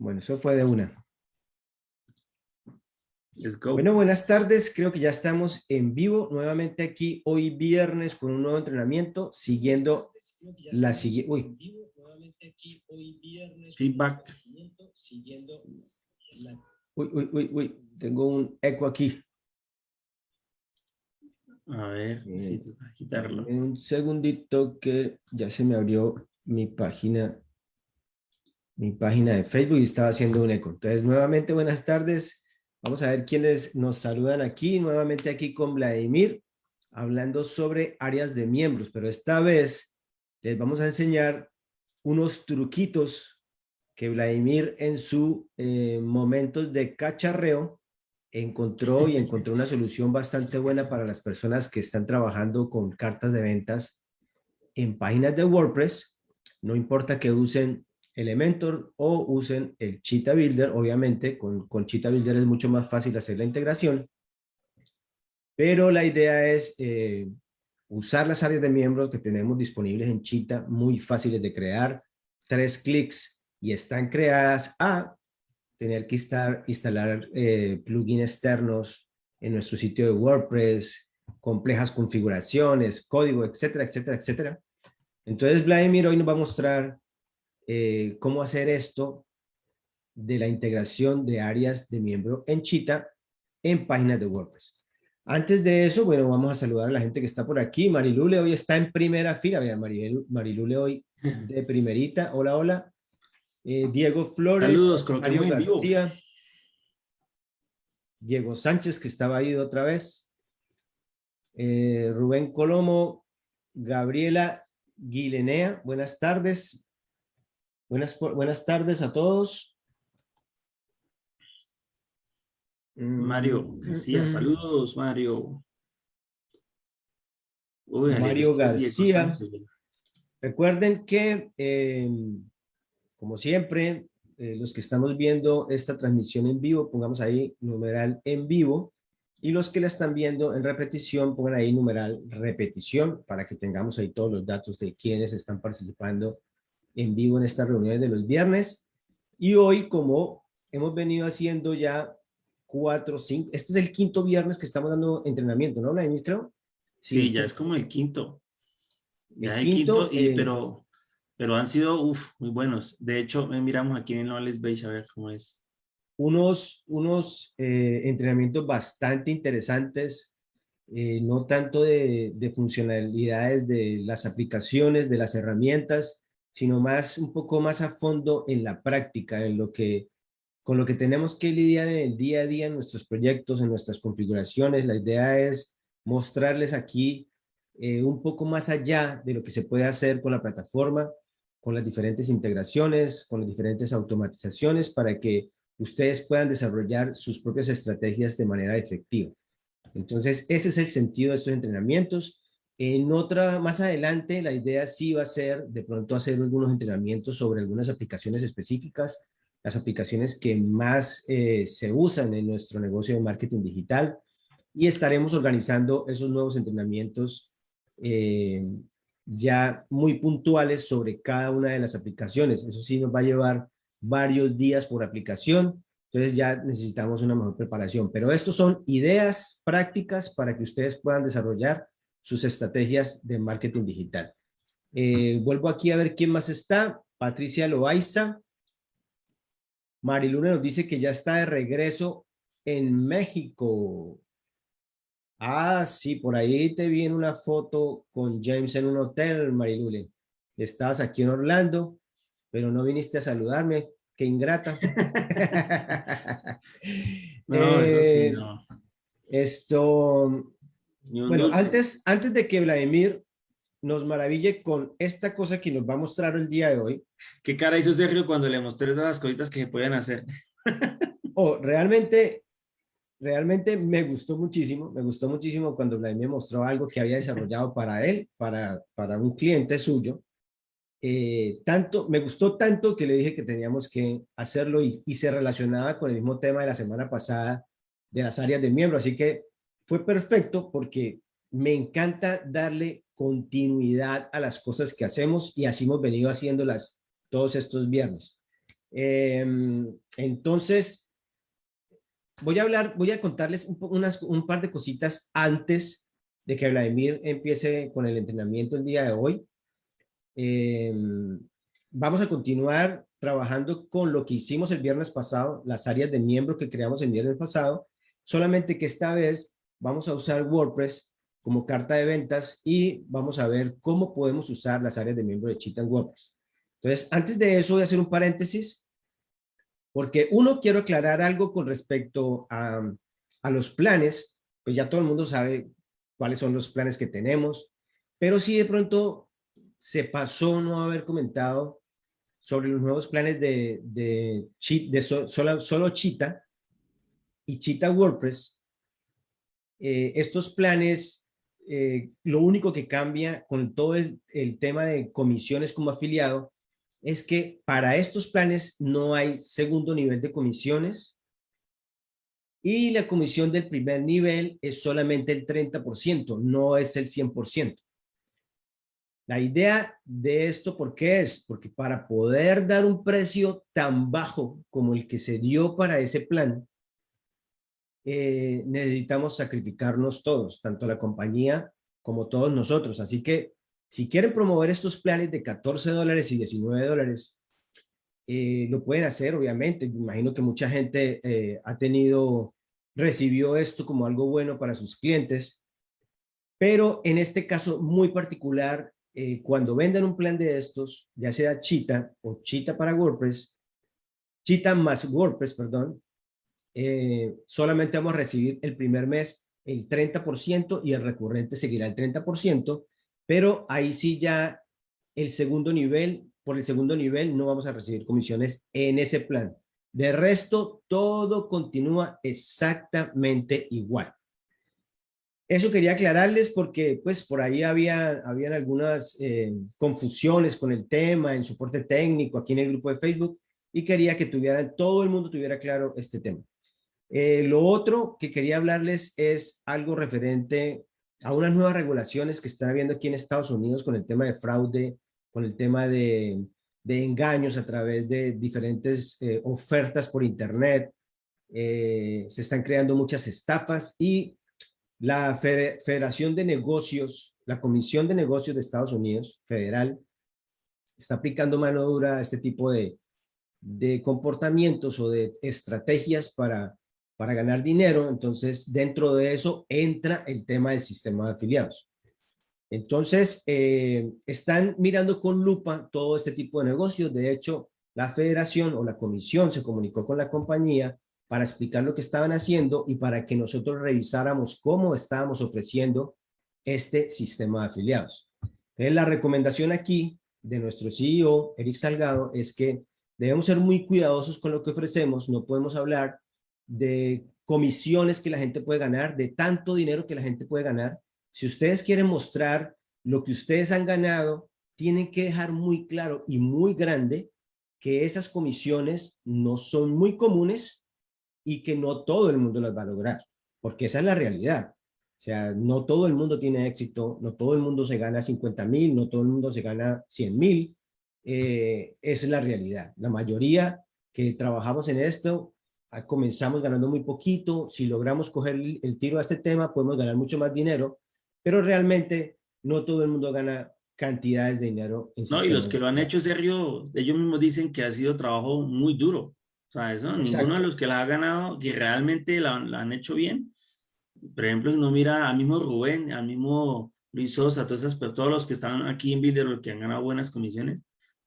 Bueno, eso fue de una. Let's go. Bueno, buenas tardes. Creo que ya estamos en vivo nuevamente aquí hoy viernes con un nuevo entrenamiento siguiendo la siguiente. Uy. Feedback. Uy, uy, uy, uy. Tengo un eco aquí. A ver, Eh, sí, toca quitarlo. En un segundito que ya se me abrió mi página, mi página de Facebook y estaba haciendo un eco. Entonces, nuevamente, buenas tardes. Vamos a ver quiénes nos saludan aquí. Nuevamente aquí con Vladimir, hablando sobre áreas de miembros, pero esta vez les vamos a enseñar unos truquitos que Vladimir en su eh, momentos de cacharreo encontró y encontró una solución bastante buena para las personas que están trabajando con cartas de ventas en páginas de WordPress. No importa que usen Elementor o usen el Cheetah Builder, obviamente con, con Cheetah Builder es mucho más fácil hacer la integración, pero la idea es eh, usar las áreas de miembros que tenemos disponibles en Cheetah, muy fáciles de crear, tres clics y están creadas a tener que estar, instalar eh, plugins externos en nuestro sitio de WordPress, complejas configuraciones, código, etcétera, etcétera, etcétera. Entonces, Vladimir hoy nos va a mostrar eh, cómo hacer esto de la integración de áreas de miembro en Cheetah en páginas de WordPress. Antes de eso, bueno, vamos a saludar a la gente que está por aquí. Marilule hoy está en primera fila. Vean, Marilu- Marilule hoy de primerita. Hola, hola. Eh, Diego Flores, Saludos, Mario vivo. García, Diego Sánchez, que estaba ahí otra vez, eh, Rubén Colomo, Gabriela Guilenea, buenas tardes. Buenas, buenas tardes a todos. Mm, Mario mm, García, mm. saludos, Mario. Uy, Mario García. Recuerden que, eh, como siempre, eh, los que estamos viendo esta transmisión en vivo, pongamos ahí numeral en vivo, y los que la están viendo en repetición, pongan ahí numeral repetición, para que tengamos ahí todos los datos de quienes están participando en vivo en estas reuniones de los viernes. Y hoy, como hemos venido haciendo ya cuatro, cinco, este es el quinto viernes que estamos dando entrenamiento, ¿no, Vladimir, creo? Sí, ya es como el quinto. el Ya el quinto, y- eh, pero, pero han sido muy buenos. De hecho, miramos aquí en Knowledge Base a ver cómo es. unos, unos eh, entrenamientos bastante interesantes, eh, no tanto de, de funcionalidades de las aplicaciones, de las herramientas, sino más, un poco más a fondo en la práctica, en lo que, con lo que tenemos que lidiar en el día a día en nuestros proyectos, en nuestras configuraciones. La idea es mostrarles aquí eh, un poco más allá de lo que se puede hacer con la plataforma, con las diferentes integraciones, con las diferentes automatizaciones para que ustedes puedan desarrollar sus propias estrategias de manera efectiva. Entonces, ese es el sentido de estos entrenamientos. En otra, más adelante, la idea sí va a ser de pronto hacer algunos entrenamientos sobre algunas aplicaciones específicas, las aplicaciones que más eh, se usan en nuestro negocio de marketing digital y estaremos organizando esos nuevos entrenamientos eh, ya muy puntuales sobre cada una de las aplicaciones. Eso sí nos va a llevar varios días por aplicación, entonces ya necesitamos una mejor preparación. Pero estos son ideas prácticas para que ustedes puedan desarrollar sus estrategias de marketing digital. Eh, vuelvo aquí a ver quién más está. Patricia Loaiza. Mariluna nos dice que ya está de regreso en México. Ah, sí, por ahí te vi en una foto con James en un hotel, Marilule. Estabas aquí en Orlando, pero no viniste a saludarme. Qué ingrata. No, eso sí, Eh, no. Esto, Ni un bueno, dulce. antes, antes de que Vladimir nos maraville con esta cosa que nos va a mostrar el día de hoy, ¿Qué cara hizo Sergio cuando le mostré todas las cositas que se podían hacer? oh, realmente, realmente me gustó muchísimo, me gustó muchísimo cuando Vladimir mostró algo que había desarrollado para él, para, para un cliente suyo. Eh, tanto, me gustó tanto que le dije que teníamos que hacerlo y, y se relacionaba con el mismo tema de la semana pasada de las áreas de miembro, así que fue perfecto porque me encanta darle continuidad a las cosas que hacemos y así hemos venido haciéndolas todos estos viernes. Em, entonces, voy a hablar, voy a contarles un, par de cositas antes de que Vladimir empiece con el entrenamiento el día de hoy. Em, vamos a continuar trabajando con lo que hicimos el viernes pasado, las áreas de miembro que creamos el viernes pasado, solamente que esta vez vamos a usar WordPress como carta de ventas y vamos a ver cómo podemos usar las áreas de miembro de Cheetah WordPress. Entonces, antes de eso voy a hacer un paréntesis, porque uno, quiero aclarar algo con respecto a, a los planes, pues ya todo el mundo sabe cuáles son los planes que tenemos, pero si de pronto se pasó no haber comentado sobre los nuevos planes de, de, solo, solo Cheetah y Cheetah WordPress, eh, estos planes, eh, lo único que cambia con todo el, el, tema de comisiones como afiliado es que para estos planes no hay segundo nivel de comisiones y la comisión del primer nivel es solamente el 30%, no es el 100%. La idea de esto, ¿por qué es? Porque para poder dar un precio tan bajo como el que se dio para ese plan, eh, necesitamos sacrificarnos todos, tanto la compañía como todos nosotros. Así que si quieren promover estos planes de 14 dólares y 19 dólares, eh, lo pueden hacer, obviamente. Imagino que mucha gente eh, ha tenido, recibió esto como algo bueno para sus clientes, pero en este caso muy particular, cuando vendan un plan de estos, ya sea Cheetah o Cheetah para WordPress, Cheetah más WordPress, perdón, eh, solamente vamos a recibir el primer mes el 30% y el recurrente seguirá el 30%, pero ahí sí ya el segundo nivel, por el segundo nivel no vamos a recibir comisiones en ese plan. De resto, todo continúa exactamente igual. Eso quería aclararles porque pues por ahí había habían algunas eh, confusiones con el tema en soporte técnico aquí en el grupo de Facebook y quería que tuvieran, todo el mundo tuviera claro este tema. Eh, lo otro que quería hablarles es algo referente a unas nuevas regulaciones que están habiendo aquí en Estados Unidos con el tema de fraude, con el tema de, de engaños a través de diferentes eh, ofertas por internet. se están creando muchas estafas y la Federación de Negocios, la Comisión de Negocios de Estados Unidos, federal, está aplicando mano dura a este tipo de, de comportamientos o de estrategias para, para ganar dinero. Entonces, dentro de eso entra el tema del sistema de afiliados. Entonces, eh, están mirando con lupa todo este tipo de negocios. De hecho, la federación o la comisión se comunicó con la compañía para explicar lo que estaban haciendo y para que nosotros revisáramos cómo estábamos ofreciendo este sistema de afiliados. Entonces, la recomendación aquí de nuestro CEO, Eric Salgado, es que debemos ser muy cuidadosos con lo que ofrecemos. No podemos hablar de comisiones que la gente puede ganar, de tanto dinero que la gente puede ganar. Si ustedes quieren mostrar lo que ustedes han ganado, tienen que dejar muy claro y muy grande que esas comisiones no son muy comunes y que no todo el mundo las va a lograr, porque esa es la realidad. O sea, no todo el mundo tiene éxito, no todo el mundo se gana 50 mil, no todo el mundo se gana 100 mil. Eh, es la realidad. La mayoría que trabajamos en esto, comenzamos ganando muy poquito. Si logramos coger el tiro a este tema, podemos ganar mucho más dinero, pero realmente no todo el mundo gana cantidades de dinero. no, y los que lo han hecho, Sergio, ellos mismos dicen que ha sido trabajo muy duro. O sea, eso, ninguno de los que la ha ganado, que realmente la, han hecho bien. Por ejemplo, no mira al mismo Rubén, al mismo Luis Sosa, todos, esas, pero todos los que están aquí en Builder, que han ganado buenas comisiones,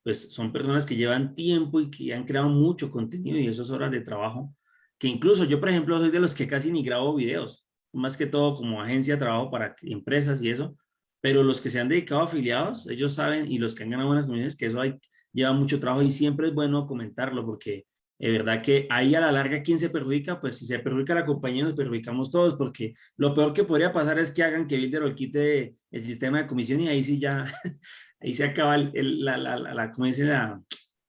pues son personas que llevan tiempo y que han creado mucho contenido y esas horas de trabajo, que incluso yo, por ejemplo, soy de los que casi ni grabo videos, más que todo como agencia de trabajo para empresas y eso, pero los que se han dedicado a afiliados, ellos saben, y los que han ganado buenas comisiones, que eso hay, lleva mucho trabajo y siempre es bueno comentarlo porque es verdad que ahí a la larga, ¿quién se perjudica? Pues si se perjudica la compañía, nos perjudicamos todos, porque lo peor que podría pasar es que hagan que Builder quite el sistema de comisión y ahí sí ya, ahí se acaba la, la, la,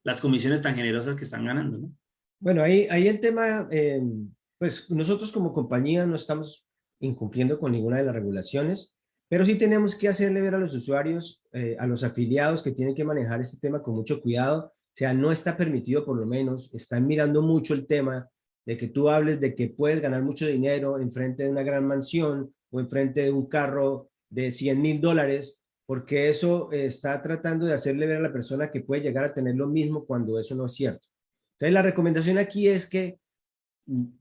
las comisiones tan generosas que están ganando, ¿no? Bueno, ahí, ahí el tema, eh, pues nosotros como compañía no estamos incumpliendo con ninguna de las regulaciones, pero sí tenemos que hacerle ver a los usuarios, eh, a los afiliados que tienen que manejar este tema con mucho cuidado, O sea, no está permitido por lo menos, están mirando mucho el tema de que tú hables de que puedes ganar mucho dinero en frente de una gran mansión o en frente de un carro de 100 mil dólares, porque eso está tratando de hacerle ver a la persona que puede llegar a tener lo mismo cuando eso no es cierto. Entonces, la recomendación aquí es que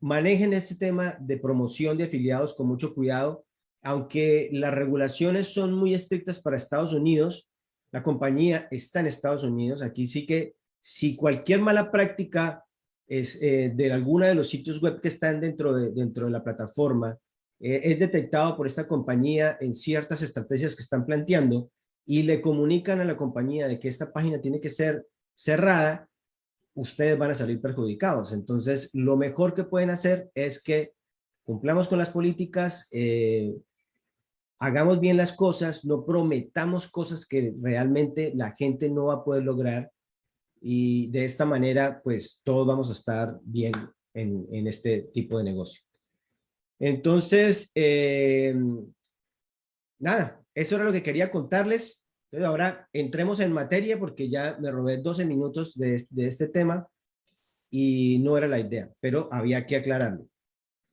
manejen este tema de promoción de afiliados con mucho cuidado, aunque las regulaciones son muy estrictas para Estados Unidos, la compañía está en Estados Unidos, aquí sí que si cualquier mala práctica es eh, de alguna de los sitios web que están dentro de, dentro de la plataforma, eh, es detectado por esta compañía en ciertas estrategias que están planteando y le comunican a la compañía de que esta página tiene que ser cerrada, ustedes van a salir perjudicados. Entonces, lo mejor que pueden hacer es que cumplamos con las políticas, eh, hagamos bien las cosas, no prometamos cosas que realmente la gente no va a poder lograr y de esta manera pues todos vamos a estar bien en, este tipo de negocio. Entonces, eh, nada, eso era lo que quería contarles. Entonces ahora entremos en materia porque ya me robé 12 minutos de, este tema y no era la idea, pero había que aclararlo.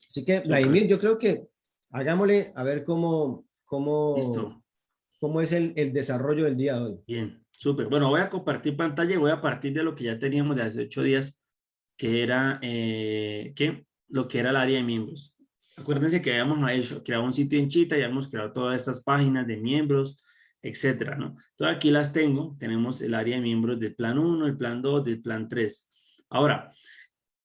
Así que, Vladimir, yo creo que hagámosle a ver cómo, cómo, cómo es el, el desarrollo del día de hoy. Bien. Súper. Bueno, voy a compartir pantalla y voy a partir de lo que ya teníamos de hace ocho días, que era, eh, ¿qué? Lo que era el área de miembros. Acuérdense que habíamos hecho, creado un sitio en Chita y habíamos creado todas estas páginas de miembros, etcétera, ¿no? Entonces aquí las tengo. Tenemos el área de miembros del plan 1, el plan 2, del plan 3. Ahora,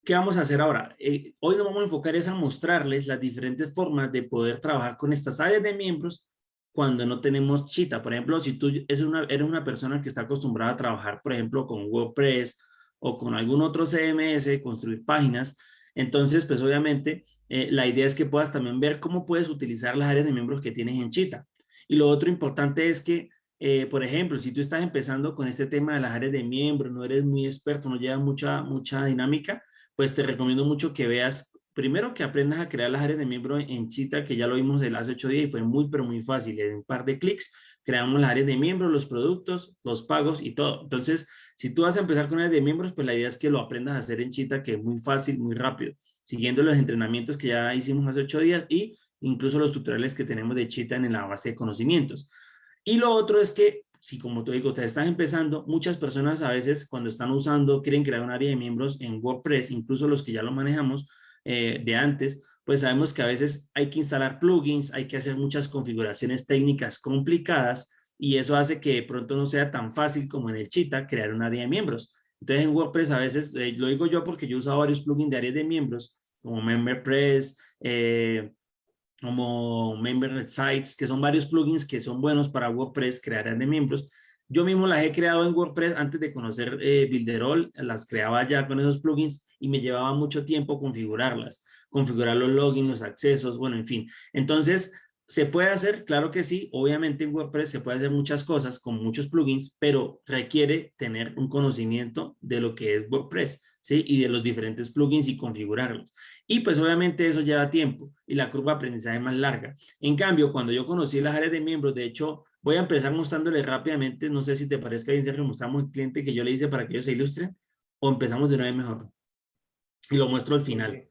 ¿qué vamos a hacer ahora? Eh, hoy nos vamos a enfocar es a mostrarles las diferentes formas de poder trabajar con estas áreas de miembros cuando no tenemos chita. Por ejemplo, si tú eres una, eres una persona que está acostumbrada a trabajar, por ejemplo, con WordPress o con algún otro CMS, construir páginas, entonces, pues obviamente, eh, la idea es que puedas también ver cómo puedes utilizar las áreas de miembros que tienes en Chita. Y lo otro importante es que, eh, por ejemplo, si tú estás empezando con este tema de las áreas de miembros, no eres muy experto, no llevas mucha, mucha dinámica, pues te recomiendo mucho que veas primero que aprendas a crear las áreas de miembro en Chita, que ya lo vimos el hace ocho días y fue muy, pero muy fácil. En un par de clics creamos las áreas de miembros, los productos, los pagos y todo. Entonces, si tú vas a empezar con áreas de miembros, pues la idea es que lo aprendas a hacer en Chita, que es muy fácil, muy rápido, siguiendo los entrenamientos que ya hicimos hace ocho días y incluso los tutoriales que tenemos de Chita en la base de conocimientos. Y lo otro es que, si como te digo, te estás empezando, muchas personas a veces cuando están usando, quieren crear un área de miembros en WordPress, incluso los que ya lo manejamos, eh, de antes, pues sabemos que a veces hay que instalar plugins, hay que hacer muchas configuraciones técnicas complicadas y eso hace que de pronto no sea tan fácil como en el Cheetah crear un área de miembros. Entonces en WordPress a veces, eh, lo digo yo porque yo usado varios plugins de áreas de miembros, como MemberPress, eh, como Member Sites, que son varios plugins que son buenos para WordPress, crear áreas de miembros. Yo mismo las he creado en WordPress antes de conocer eh, las creaba ya con esos plugins y me llevaba mucho tiempo configurarlas, configurar los logins, los accesos, bueno, en fin. Entonces, ¿se puede hacer? Claro que sí. Obviamente en WordPress se puede hacer muchas cosas con muchos plugins, pero requiere tener un conocimiento de lo que es WordPress, ¿sí? Y de los diferentes plugins y configurarlos. Y pues obviamente eso lleva tiempo y la curva de aprendizaje es más larga. En cambio, cuando yo conocí las áreas de miembros, de hecho, voy a empezar mostrándole rápidamente, no sé si te parezca bien, Sergio, mostramos el cliente que yo le hice para que ellos se ilustren, o empezamos de una vez mejor y lo muestro al final.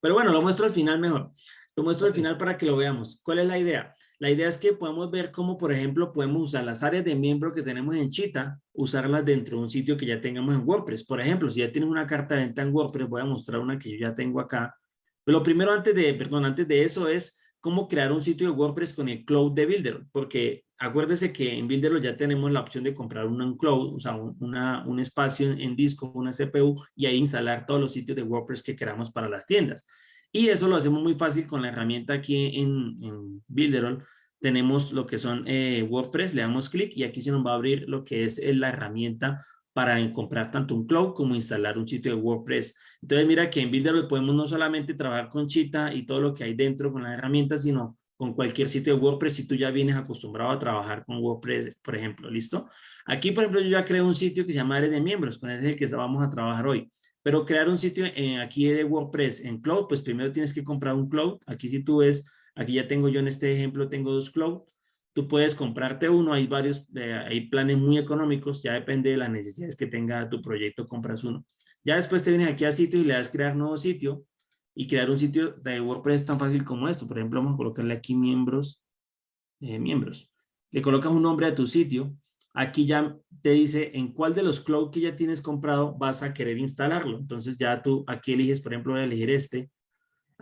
Pero bueno, lo muestro al final mejor. Lo muestro al final para que lo veamos. ¿Cuál es la idea? La idea es que podemos ver cómo, por ejemplo, podemos usar las áreas de miembro que tenemos en Chita, usarlas dentro de un sitio que ya tengamos en WordPress. Por ejemplo, si ya tienes una carta de venta en WordPress, voy a mostrar una que yo ya tengo acá. Pero lo primero antes de, perdón, antes de eso es cómo crear un sitio de WordPress con el Cloud de Builder, porque acuérdese que en Builder ya tenemos la opción de comprar un cloud, o sea, una, un espacio en, disco, una CPU, y ahí instalar todos los sitios de WordPress que queramos para las tiendas. Y eso lo hacemos muy fácil con la herramienta aquí en, en Builderall. Tenemos lo que son eh, WordPress, le damos clic y aquí se nos va a abrir lo que es la herramienta para comprar tanto un cloud como instalar un sitio de WordPress. Entonces mira que en Builderall podemos no solamente trabajar con Chita y todo lo que hay dentro con la herramienta, sino con cualquier sitio de WordPress si tú ya vienes acostumbrado a trabajar con WordPress, por ejemplo, ¿listo? Aquí, por ejemplo, yo ya creo un sitio que se llama Área de Miembros, con ese es el que vamos a trabajar hoy. Pero crear un sitio en, aquí de WordPress en Cloud, pues primero tienes que comprar un Cloud. Aquí si tú ves, aquí ya tengo yo en este ejemplo, tengo dos Cloud. tú puedes comprarte uno, hay varios, eh, hay planes muy económicos, ya depende de las necesidades que tenga tu proyecto, compras uno. Ya después te vienes aquí a sitio y le das crear nuevo sitio y crear un sitio de WordPress tan fácil como esto. Por ejemplo, vamos a colocarle aquí miembros, eh, miembros. Le colocas un nombre a tu sitio. Aquí ya te dice en cuál de los cloud que ya tienes comprado vas a querer instalarlo. Entonces ya tú aquí eliges, por ejemplo, voy a elegir este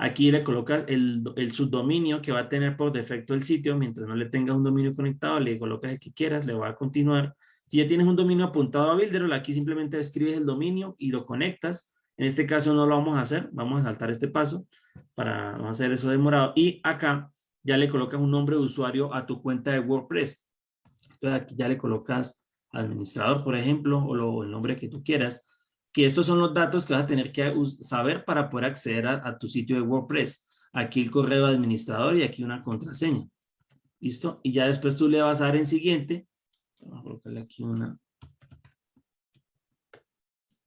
Aquí le colocas el, subdominio que va a tener por defecto el sitio. Mientras no le tengas un dominio conectado, le colocas el que quieras, le va a continuar. Si ya tienes un dominio apuntado a Builderall, aquí simplemente escribes el dominio y lo conectas. En este caso no lo vamos a hacer, vamos a saltar este paso para no hacer eso demorado. Y acá ya le colocas un nombre de usuario a tu cuenta de WordPress. Entonces aquí ya le colocas administrador, por ejemplo, o el nombre que tú quieras que estos son los datos que vas a tener que saber para poder acceder a, tu sitio de WordPress. Aquí el correo administrador y aquí una contraseña. ¿Listo? Y ya después tú le vas a dar en siguiente. Vamos a colocarle aquí una.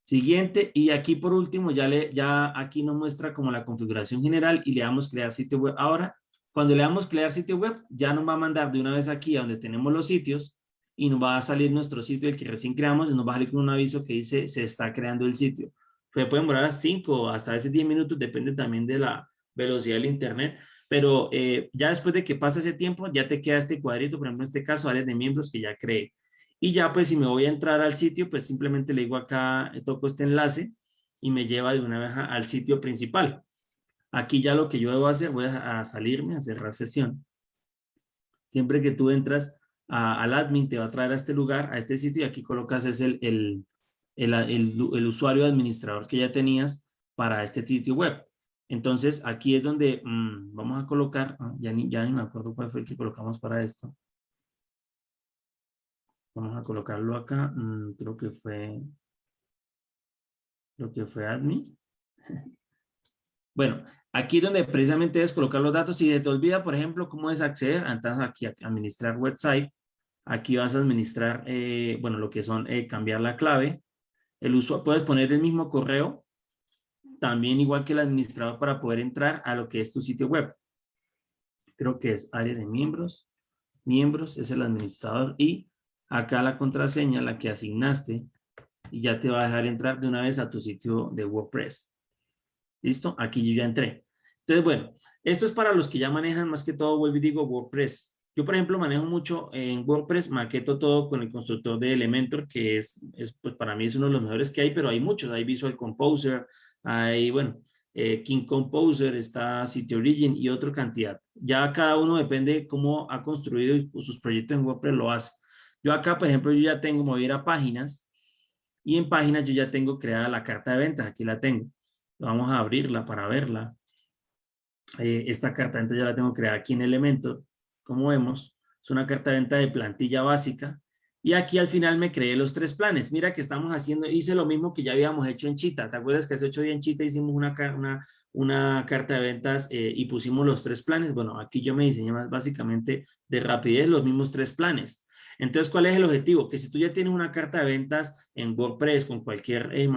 Siguiente. Y aquí por último ya, le, ya aquí nos muestra como la configuración general y le damos crear sitio web. Ahora, cuando le damos crear sitio web, ya nos va a mandar de una vez aquí a donde tenemos los sitios y nos va a salir nuestro sitio, el que recién creamos, y nos va a salir con un aviso que dice se está creando el sitio. Puede, puede demorar a 5 hasta ese 10 minutos, depende también de la velocidad del internet, pero eh, ya después de que pasa ese tiempo, ya te queda este cuadrito, por ejemplo, en este caso, áreas de miembros que ya creé. Y ya pues si me voy a entrar al sitio, pues simplemente le digo acá, toco este enlace y me lleva de una vez al sitio principal. Aquí ya lo que yo debo hacer, voy a salirme, a cerrar sesión. Siempre que tú entras al admin, te va a traer a este lugar, a este sitio, y aquí colocas es el, el, el, el, usuario administrador que ya tenías para este sitio web. Entonces, aquí es donde mm, vamos a colocar, ah, ya, ni, ya ni me acuerdo cuál fue el que colocamos para esto. Vamos a colocarlo acá, mm, creo que fue, creo que fue admin. Bueno, aquí donde precisamente es colocar los datos. Si te olvida, por ejemplo, cómo es acceder, entonces aquí administrar website. Aquí vas a administrar, eh, bueno, lo que son eh, cambiar la clave. El usuario, puedes poner el mismo correo, también igual que el administrador para poder entrar a lo que es tu sitio web. Creo que es área de miembros. Miembros es el administrador y acá la contraseña, la que asignaste, y ya te va a dejar entrar de una vez a tu sitio de WordPress. ¿Listo? Aquí yo ya entré. Entonces, bueno, esto es para los que ya manejan más que todo, vuelvo y digo, WordPress. Yo, por ejemplo, manejo mucho en WordPress, maqueto todo con el constructor de Elementor, que es, es pues para mí es uno de los mejores que hay, pero hay muchos. Hay Visual Composer, hay, bueno, eh, King Composer, está City Origin y otra cantidad. Ya cada uno depende cómo ha construido sus proyectos en WordPress lo hace. Yo acá, por ejemplo, yo ya tengo mover a páginas y en páginas yo ya tengo creada la carta de ventas. Aquí la tengo. Vamos a abrirla para verla. Eh, esta carta venta ya la tengo creada aquí en Elementor como vemos, es una carta de venta de plantilla básica. Y aquí al final me creé los tres planes. Mira que estamos haciendo, hice lo mismo que ya habíamos hecho en Chita. ¿Te acuerdas que hace ocho días en Chita hicimos una, una, una carta de ventas eh, y pusimos los tres planes? Bueno, aquí yo me diseñé más básicamente de rapidez los mismos tres planes. Entonces, ¿cuál es el objetivo? Que si tú ya tienes una carta de ventas en WordPress con cualquier eh,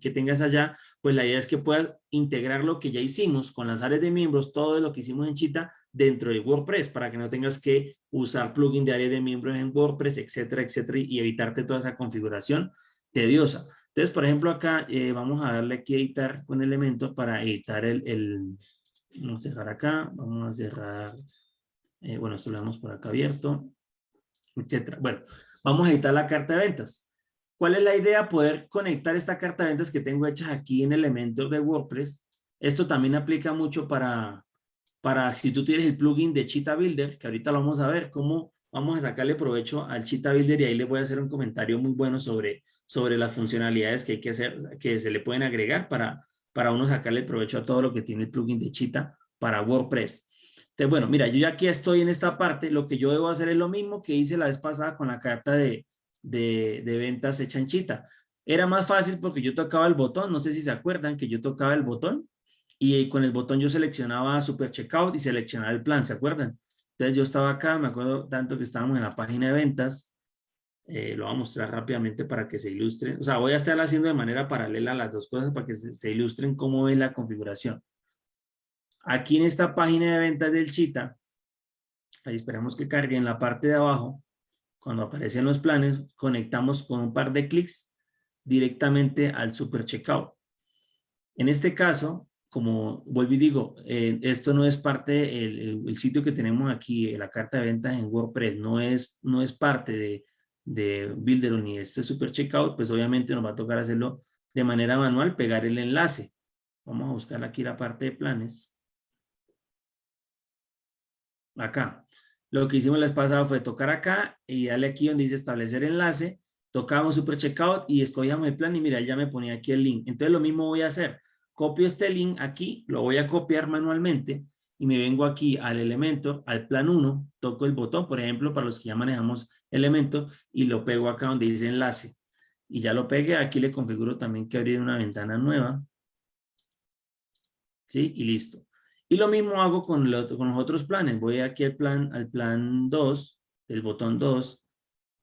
que tengas allá, pues la idea es que puedas integrar lo que ya hicimos con las áreas de miembros, todo lo que hicimos en Chita, dentro de WordPress para que no tengas que usar plugin de área de miembros en WordPress, etcétera, etcétera, y evitarte toda esa configuración tediosa. Entonces, por ejemplo, acá eh, vamos a darle aquí editar con elemento para editar el, el, vamos a cerrar acá, vamos a cerrar, eh, bueno, esto lo damos por acá abierto, etcétera. Bueno, vamos a editar la carta de ventas. ¿Cuál es la idea? Poder conectar esta carta de ventas que tengo hecha aquí en Elementor de WordPress. Esto también aplica mucho para, para si tú tienes el plugin de Cheetah Builder, que ahorita lo vamos a ver, cómo vamos a sacarle provecho al Cheetah Builder y ahí les voy a hacer un comentario muy bueno sobre, sobre las funcionalidades que hay que hacer, que se le pueden agregar para, para uno sacarle provecho a todo lo que tiene el plugin de Cheetah para WordPress. Bueno, mira, yo ya aquí estoy en esta parte, lo que yo debo hacer es lo mismo que hice la vez pasada con la carta de, de, de ventas hecha en Cheetah. Era más fácil porque yo tocaba el botón, no sé si se acuerdan que yo tocaba el botón y con el botón yo seleccionaba Super Checkout y seleccionaba el plan, ¿se acuerdan? Entonces yo estaba acá, me acuerdo tanto que estábamos en la página de ventas, eh, lo voy a mostrar rápidamente para que se ilustre, o sea, voy a estar haciendo de manera paralela las dos cosas para que se, ilustren cómo es la configuración. Aquí en esta página de ventas del Chita, Ahí esperamos que cargue en la parte de abajo. Cuando aparecen los planes, conectamos con un par de clics directamente al Super Checkout. En este caso, como vuelvo y digo, eh, esto no es parte, el, el, sitio que tenemos aquí, la carta de ventas en WordPress, no es, no es parte de, de Builder ni este Super Checkout, pues obviamente nos va a tocar hacerlo de manera manual, pegar el enlace. Vamos a buscar aquí la parte de planes. Acá. Lo que hicimos la vez pasada fue tocar acá y darle aquí donde dice establecer enlace. Tocamos Super Checkout y escogíamos el plan y mira, ya me ponía aquí el link. Entonces lo mismo voy a hacer. Copio este link aquí, lo voy a copiar manualmente y me vengo aquí al elemento, al plan 1, toco el botón, por ejemplo, para los que ya manejamos elemento y lo pego acá donde dice enlace. Y ya lo pegué, aquí le configuro también que abrir una ventana nueva. ¿Sí? Y listo. Y lo mismo hago con, los otros planes. Voy aquí al plan, al plan 2, el botón 2.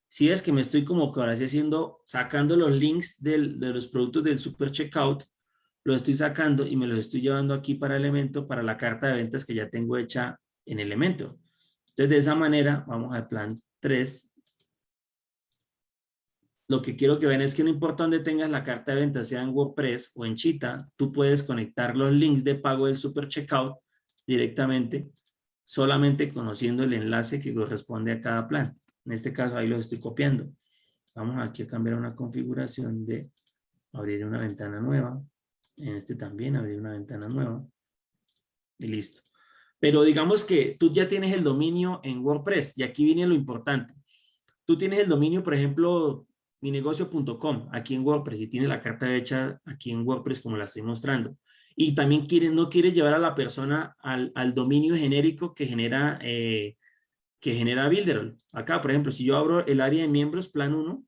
Si es que me estoy como que ahora sí haciendo, sacando los links de los productos del Super Checkout, lo estoy sacando y me los estoy llevando aquí para elemento, para la carta de ventas que ya tengo hecha en elemento. Entonces, de esa manera, vamos al plan 3 lo que quiero que vean es que no importa dónde tengas la carta de venta, sea en WordPress o en Chita, tú puedes conectar los links de pago del Super Checkout directamente, solamente conociendo el enlace que corresponde a cada plan. En este caso, ahí lo estoy copiando. Vamos aquí a cambiar una configuración de abrir una ventana nueva. En este también abrir una ventana nueva. Y listo. Pero digamos que tú ya tienes el dominio en WordPress y aquí viene lo importante. Tú tienes el dominio, por ejemplo, minegocio.com aquí en WordPress y tiene la carta hecha aquí en WordPress como la estoy mostrando. Y también quiere, no quiere llevar a la persona al, al dominio genérico que genera, eh, que genera Builderall. Acá, por ejemplo, si yo abro el área de miembros, plan 1,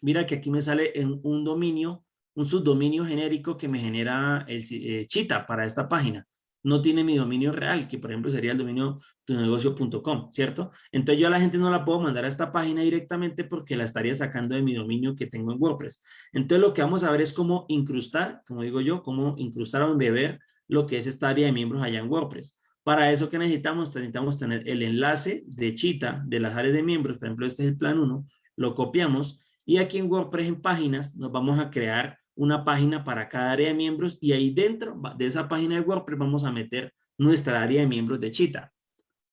mira que aquí me sale en un dominio, un subdominio genérico que me genera el eh, Chita para esta página no tiene mi dominio real, que por ejemplo sería el dominio tunegocio.com, ¿cierto? Entonces yo a la gente no la puedo mandar a esta página directamente porque la estaría sacando de mi dominio que tengo en WordPress. Entonces lo que vamos a ver es cómo incrustar, como digo yo, cómo incrustar o embeber lo que es esta área de miembros allá en WordPress. Para eso que necesitamos, necesitamos tener el enlace de Chita de las áreas de miembros, por ejemplo este es el plan 1, lo copiamos y aquí en WordPress en páginas nos vamos a crear una página para cada área de miembros y ahí dentro de esa página de WordPress vamos a meter nuestra área de miembros de Chita.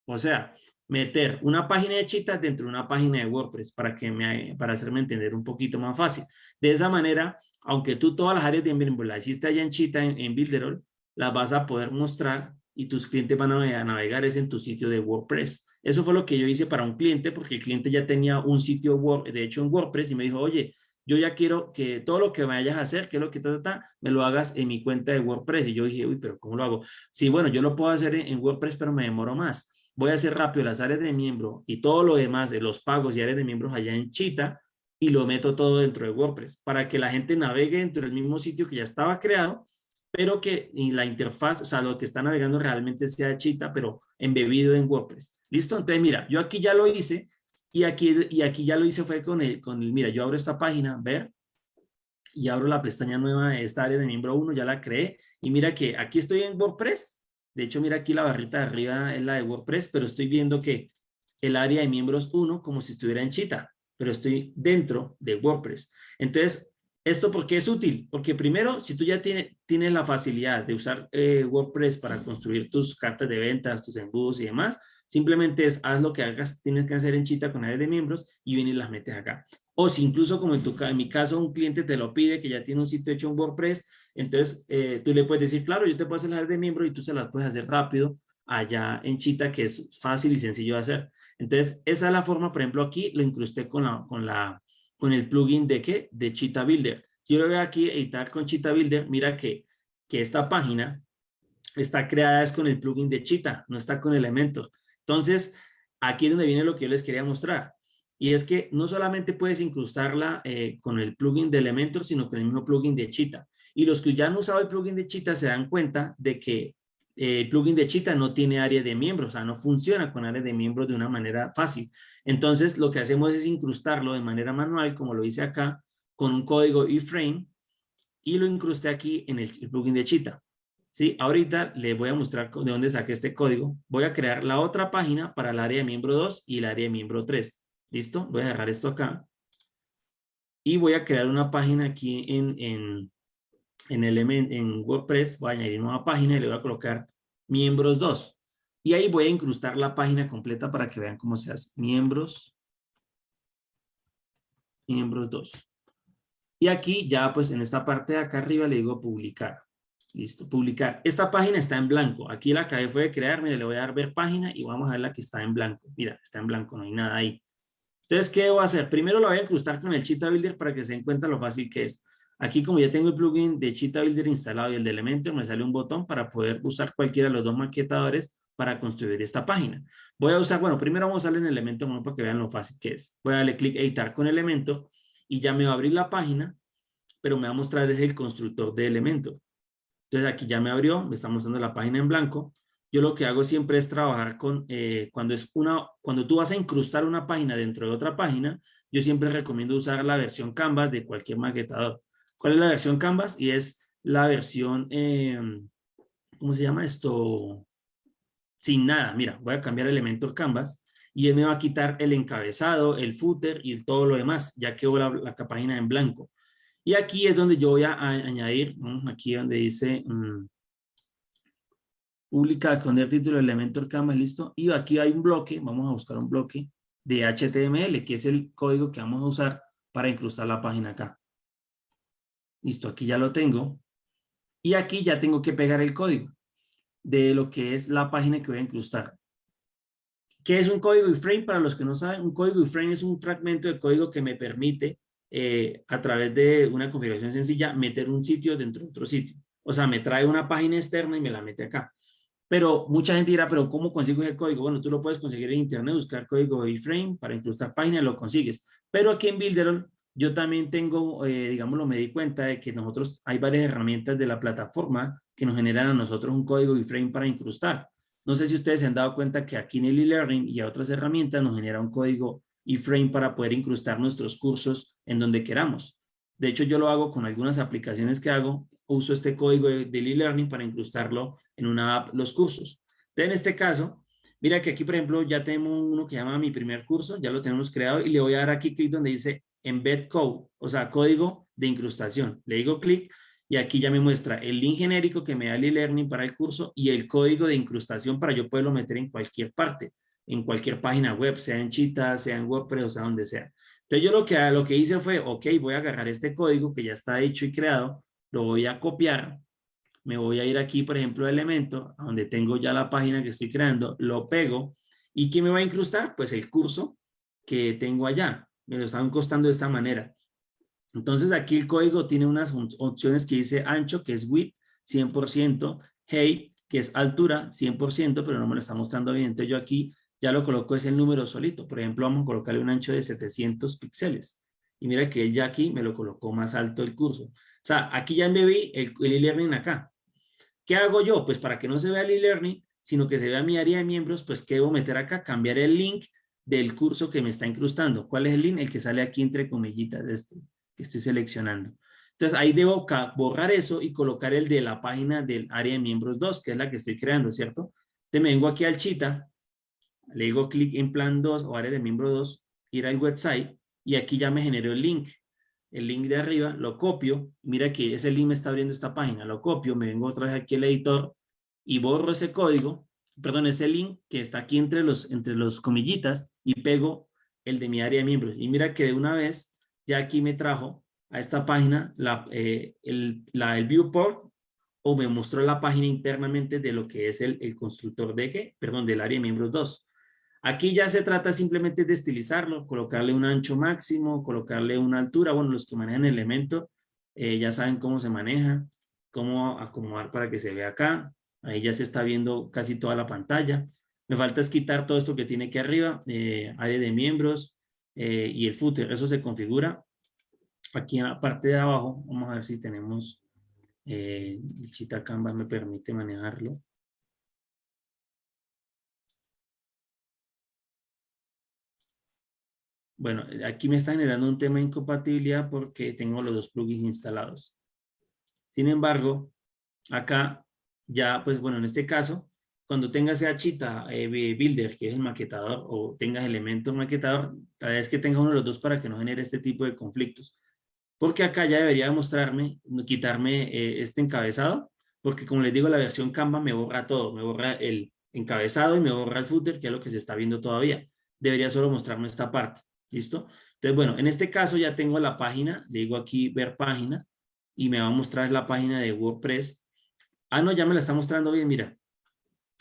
O sea, meter una página de Chita dentro de una página de WordPress para, que me, para hacerme entender un poquito más fácil. De esa manera, aunque tú todas las áreas de miembros las hiciste allá en Chita, en, en Builderall, las vas a poder mostrar y tus clientes van a navegar es en tu sitio de WordPress. Eso fue lo que yo hice para un cliente porque el cliente ya tenía un sitio, de hecho en WordPress y me dijo, oye, yo ya quiero que todo lo que vayas a hacer, que lo que trata, me lo hagas en mi cuenta de WordPress. Y yo dije, uy, pero ¿cómo lo hago? Sí, bueno, yo lo puedo hacer en, WordPress, pero me demoro más. Voy a hacer rápido las áreas de miembro y todo lo demás de los pagos y áreas de miembros allá en Chita y lo meto todo dentro de WordPress para que la gente navegue dentro del mismo sitio que ya estaba creado, pero que la interfaz, o sea, lo que está navegando realmente sea Chita, pero embebido en WordPress. ¿Listo? Entonces, mira, yo aquí ya lo hice y aquí, y aquí ya lo hice fue con el, con el, mira, yo abro esta página, ver, y abro la pestaña nueva de esta área de miembro 1, ya la creé, y mira que aquí estoy en WordPress, de hecho mira aquí la barrita de arriba es la de WordPress, pero estoy viendo que el área de miembros 1 como si estuviera en Chita, pero estoy dentro de WordPress. Entonces, ¿esto por qué es útil? Porque primero, si tú ya tienes, tienes la facilidad de usar eh, WordPress para construir tus cartas de ventas, tus embudos y demás, Simplemente es, haz lo que hagas, tienes que hacer en Chita con áreas de miembros y vienes y las metes acá. O si incluso como en, tu, en mi caso un cliente te lo pide, que ya tiene un sitio hecho en WordPress, entonces eh, tú le puedes decir, claro, yo te puedo hacer las áreas de miembros y tú se las puedes hacer rápido allá en Chita, que es fácil y sencillo de hacer. Entonces, esa es la forma, por ejemplo, aquí lo incrusté con, la, con, la, con el plugin de qué? De Chita Builder. Si yo lo veo aquí, editar con Chita Builder, mira que, que esta página está creada es con el plugin de Chita, no está con elementos. Entonces, aquí es donde viene lo que yo les quería mostrar. Y es que no solamente puedes incrustarla eh, con el plugin de Elementor, sino con el mismo plugin de Cheetah. Y los que ya han usado el plugin de Cheetah se dan cuenta de que eh, el plugin de Cheetah no tiene área de miembros, o sea, no funciona con área de miembros de una manera fácil. Entonces, lo que hacemos es incrustarlo de manera manual, como lo hice acá, con un código iframe, y lo incrusté aquí en el, plugin de Cheetah. ¿Sí? Ahorita les voy a mostrar de dónde saqué este código. Voy a crear la otra página para el área de miembro 2 y el área de miembro 3. ¿Listo? Voy a dejar esto acá. Y voy a crear una página aquí en, en, en, element, en WordPress. Voy a añadir una página y le voy a colocar miembros 2. Y ahí voy a incrustar la página completa para que vean cómo se hace. Miembros. Miembros 2. Y aquí ya pues en esta parte de acá arriba le digo publicar. Listo, publicar. Esta página está en blanco. Aquí la acabé fue de crear. Mire, le voy a dar ver página y vamos a ver la que está en blanco. Mira, está en blanco, no hay nada ahí. Entonces, ¿qué debo hacer? Primero lo voy a incrustar con el Cheetah Builder para que se den cuenta lo fácil que es. Aquí, como ya tengo el plugin de Cheetah Builder instalado y el de Elementor, me sale un botón para poder usar cualquiera de los dos maquetadores para construir esta página. Voy a usar, bueno, primero vamos a darle en Elementor para que vean lo fácil que es. Voy a darle clic editar con Elementor y ya me va a abrir la página, pero me va a mostrar es el constructor de Elementor. Entonces aquí ya me abrió, me está mostrando la página en blanco. Yo lo que hago siempre es trabajar con, eh, cuando es una, cuando tú vas a incrustar una página dentro de otra página, yo siempre recomiendo usar la versión Canvas de cualquier maquetador. ¿Cuál es la versión Canvas? Y es la versión, em, ¿cómo se llama esto? Sin nada. Mira, voy a cambiar elementos Canvas y él me va a quitar el encabezado, el footer y todo lo demás. Ya quedó la, la página en blanco. Y aquí es donde yo voy a, añadir, aquí donde dice um, publica con el título Elementor Canvas, listo. Y aquí hay un bloque, vamos a buscar un bloque de HTML, que es el código que vamos a usar para incrustar la página acá. Listo, aquí ya lo tengo. Y aquí ya tengo que pegar el código de lo que es la página que voy a incrustar. ¿Qué es un código iframe? Para los que no saben, un código iframe es un fragmento de código que me permite eh, a través de una configuración sencilla, meter un sitio dentro de otro sitio. O sea, me trae una página externa y me la mete acá. Pero mucha gente dirá, pero ¿cómo consigo ese código? Bueno, tú lo puedes conseguir en internet, buscar código iframe para incrustar páginas, lo consigues. Pero aquí en Builderall yo también tengo, eh, digámoslo, me di cuenta de que nosotros hay varias herramientas de la plataforma que nos generan a nosotros un código iframe para incrustar. No sé si ustedes se han dado cuenta que aquí en el e-learning y a otras herramientas nos genera un código iframe para poder incrustar nuestros cursos en donde queramos. De hecho, yo lo hago con algunas aplicaciones que hago, uso este código de e-learning para incrustarlo en una app, los cursos. Entonces, en este caso, mira que aquí, por ejemplo, ya tengo uno que llama mi primer curso, ya lo tenemos creado y le voy a dar aquí clic donde dice embed code, o sea, código de incrustación. Le digo clic y aquí ya me muestra el link genérico que me da el e-learning para el curso y el código de incrustación para yo poderlo meter en cualquier parte en cualquier página web, sea en Cheetah, sea en WordPress, o sea donde sea. Entonces yo lo que, lo que hice fue, ok, voy a agarrar este código que ya está hecho y creado, lo voy a copiar, me voy a ir aquí, por ejemplo, elemento, donde tengo ya la página que estoy creando, lo pego, ¿y qué me va a incrustar? Pues el curso que tengo allá, me lo están costando de esta manera. Entonces aquí el código tiene unas opciones que dice ancho, que es width, 100%, height, que es altura, 100%, pero no me lo está mostrando bien. Entonces yo aquí ya lo coloco es el número solito. Por ejemplo, vamos a colocarle un ancho de 700 píxeles. Y mira que él ya aquí me lo colocó más alto el curso. O sea, aquí ya embebí el e-learning acá. ¿Qué hago yo? Pues para que no se vea el e-learning, sino que se vea mi área de miembros, pues ¿qué debo meter acá? Cambiar el link del curso que me está incrustando. ¿Cuál es el link? El que sale aquí entre comillitas este, que estoy seleccionando. Entonces ahí debo borrar eso y colocar el de la página del área de miembros 2, que es la que estoy creando, ¿cierto? Entonces me vengo aquí al Chita le digo clic en plan 2 o área de miembro 2, ir al website y aquí ya me generó el link. El link de arriba lo copio, mira que ese link me está abriendo esta página, lo copio, me vengo otra vez aquí al editor y borro ese código, perdón, ese link que está aquí entre los, entre los comillitas y pego el de mi área de miembros. Y mira que de una vez ya aquí me trajo a esta página la, eh, el, la, el viewport o me mostró la página internamente de lo que es el, el constructor de qué, perdón, del área de miembros 2. Aquí ya se trata simplemente de estilizarlo, colocarle un ancho máximo, colocarle una altura. Bueno, los que manejan el elemento eh, ya saben cómo se maneja, cómo acomodar para que se vea acá. Ahí ya se está viendo casi toda la pantalla. Me falta es quitar todo esto que tiene aquí arriba, eh, área de miembros eh, y el footer. Eso se configura. Aquí en la parte de abajo, vamos a ver si tenemos, el Chita Canvas me permite manejarlo. Bueno, aquí me está generando un tema de incompatibilidad porque tengo los dos plugins instalados. Sin embargo, acá ya, pues bueno, en este caso, cuando tengas Chita eh, Builder, que es el maquetador, o tengas elementos maquetador, tal vez que tenga uno de los dos para que no genere este tipo de conflictos. Porque acá ya debería mostrarme, quitarme eh, este encabezado, porque como les digo, la versión Canva me borra todo, me borra el encabezado y me borra el footer, que es lo que se está viendo todavía. Debería solo mostrarme esta parte, ¿listo? Entonces, bueno, en este caso ya tengo la página, le digo aquí ver página, y me va a mostrar la página de WordPress. Ah, no, ya me la está mostrando bien, mira.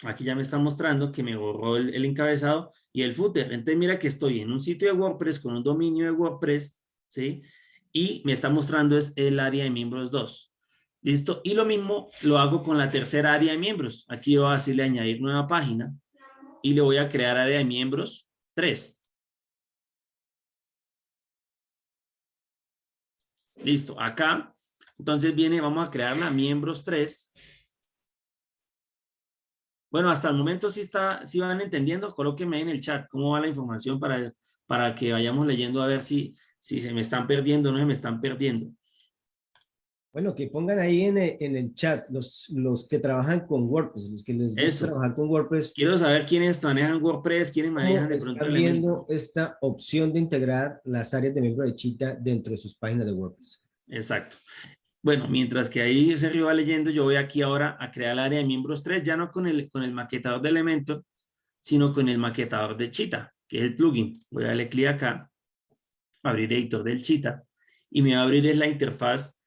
Aquí ya me está mostrando que me borró el, encabezado y el footer. Entonces mira que estoy en un sitio de WordPress con un dominio de WordPress, ¿sí? Y me está mostrando es el área de miembros 2. ¿Listo? Y lo mismo lo hago con la tercera área de miembros. Aquí voy a decirle añadir nueva página y le voy a crear área de miembros 3. Listo. Acá, entonces viene, vamos a crear la miembros 3 bueno, hasta el momento sí, está, sí van entendiendo. Colóquenme en el chat cómo va la información para, para que vayamos leyendo a ver si, si se me están perdiendo o no se me están perdiendo. Bueno, que pongan ahí en el, en el chat los, los que trabajan con WordPress, los que les gusta trabajar con WordPress. Quiero saber quiénes manejan WordPress, quiénes manejan de pronto están viendo esta opción de integrar las áreas de miembro de Chita dentro de sus páginas de WordPress. Exacto. Bueno, mientras que ahí Sergio va leyendo, yo voy aquí ahora a crear el área de miembros 3, ya no con el, con el maquetador de Elementor, sino con el maquetador de Cheetah, que es el plugin. Voy a darle clic acá, abrir editor del Cheetah, y me va a abrir es la interfaz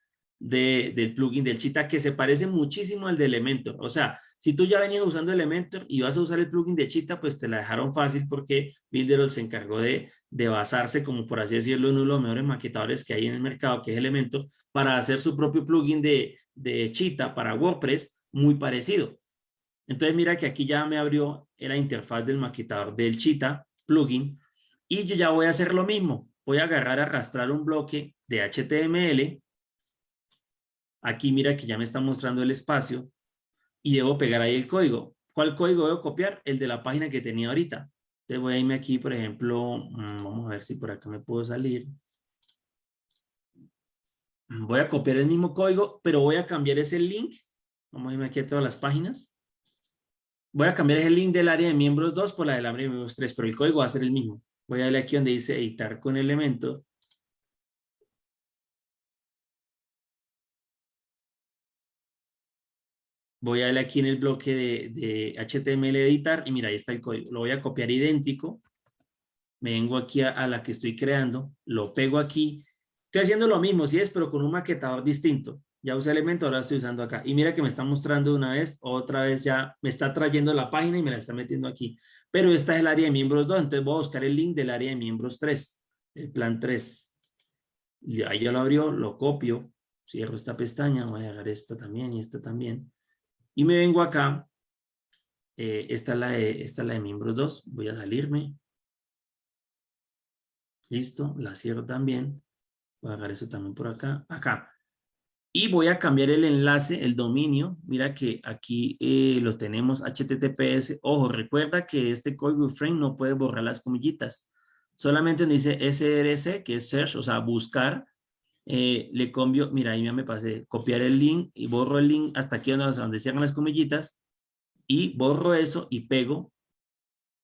del plugin del Cheetah, que se parece muchísimo al de Elementor. O sea, si tú ya venías usando Elementor y vas a usar el plugin de Cheetah, pues te la dejaron fácil porque Builderall se encargó de, de basarse, como por así decirlo, en uno de los mejores maquetadores que hay en el mercado, que es Elementor, para hacer su propio plugin de, de Cheetah para WordPress muy parecido. Entonces mira que aquí ya me abrió la interfaz del maquetador del Cheetah plugin y yo ya voy a hacer lo mismo. Voy a agarrar, arrastrar un bloque de HTML. Aquí mira que ya me está mostrando el espacio y debo pegar ahí el código. ¿Cuál código debo copiar? El de la página que tenía ahorita. Entonces voy a irme aquí, por ejemplo, mm, vamos a ver si por acá me puedo salir voy a copiar el mismo código, pero voy a cambiar ese link. Vamos a irme aquí a todas las páginas. Voy a cambiar ese link del área de miembros 2 por la del área de miembros 3, pero el código va a ser el mismo. Voy a darle aquí donde dice editar con elemento. Voy a darle aquí en el bloque de, HTML editar y mira, ahí está el código. Lo voy a copiar idéntico. Me vengo aquí a, la que estoy creando, lo pego aquí Estoy haciendo lo mismo, si es, pero con un maquetador distinto. Ya usé elemento, ahora estoy usando acá. Y mira que me está mostrando una vez, otra vez ya me está trayendo la página y me la está metiendo aquí. Pero esta es el área de miembros 2, entonces voy a buscar el link del área de miembros 3, el plan 3. Y ahí ya lo abrió, lo copio, cierro esta pestaña, voy a agarrar esta también y esta también. Y me vengo acá, eh, esta, es la de, esta es la de miembros 2, voy a salirme. Listo, la cierro también. Voy a dejar eso también por acá. Acá. Y voy a cambiar el enlace, el dominio. Mira que aquí eh, lo tenemos HTTPS. Ojo, recuerda que este código frame no puede borrar las comillitas. Solamente dice SRC, que es search, o sea, buscar. Eh, le cambio, mira, ahí me pasé, copiar el link y borro el link hasta aquí donde, donde cierran las comillitas y borro eso y pego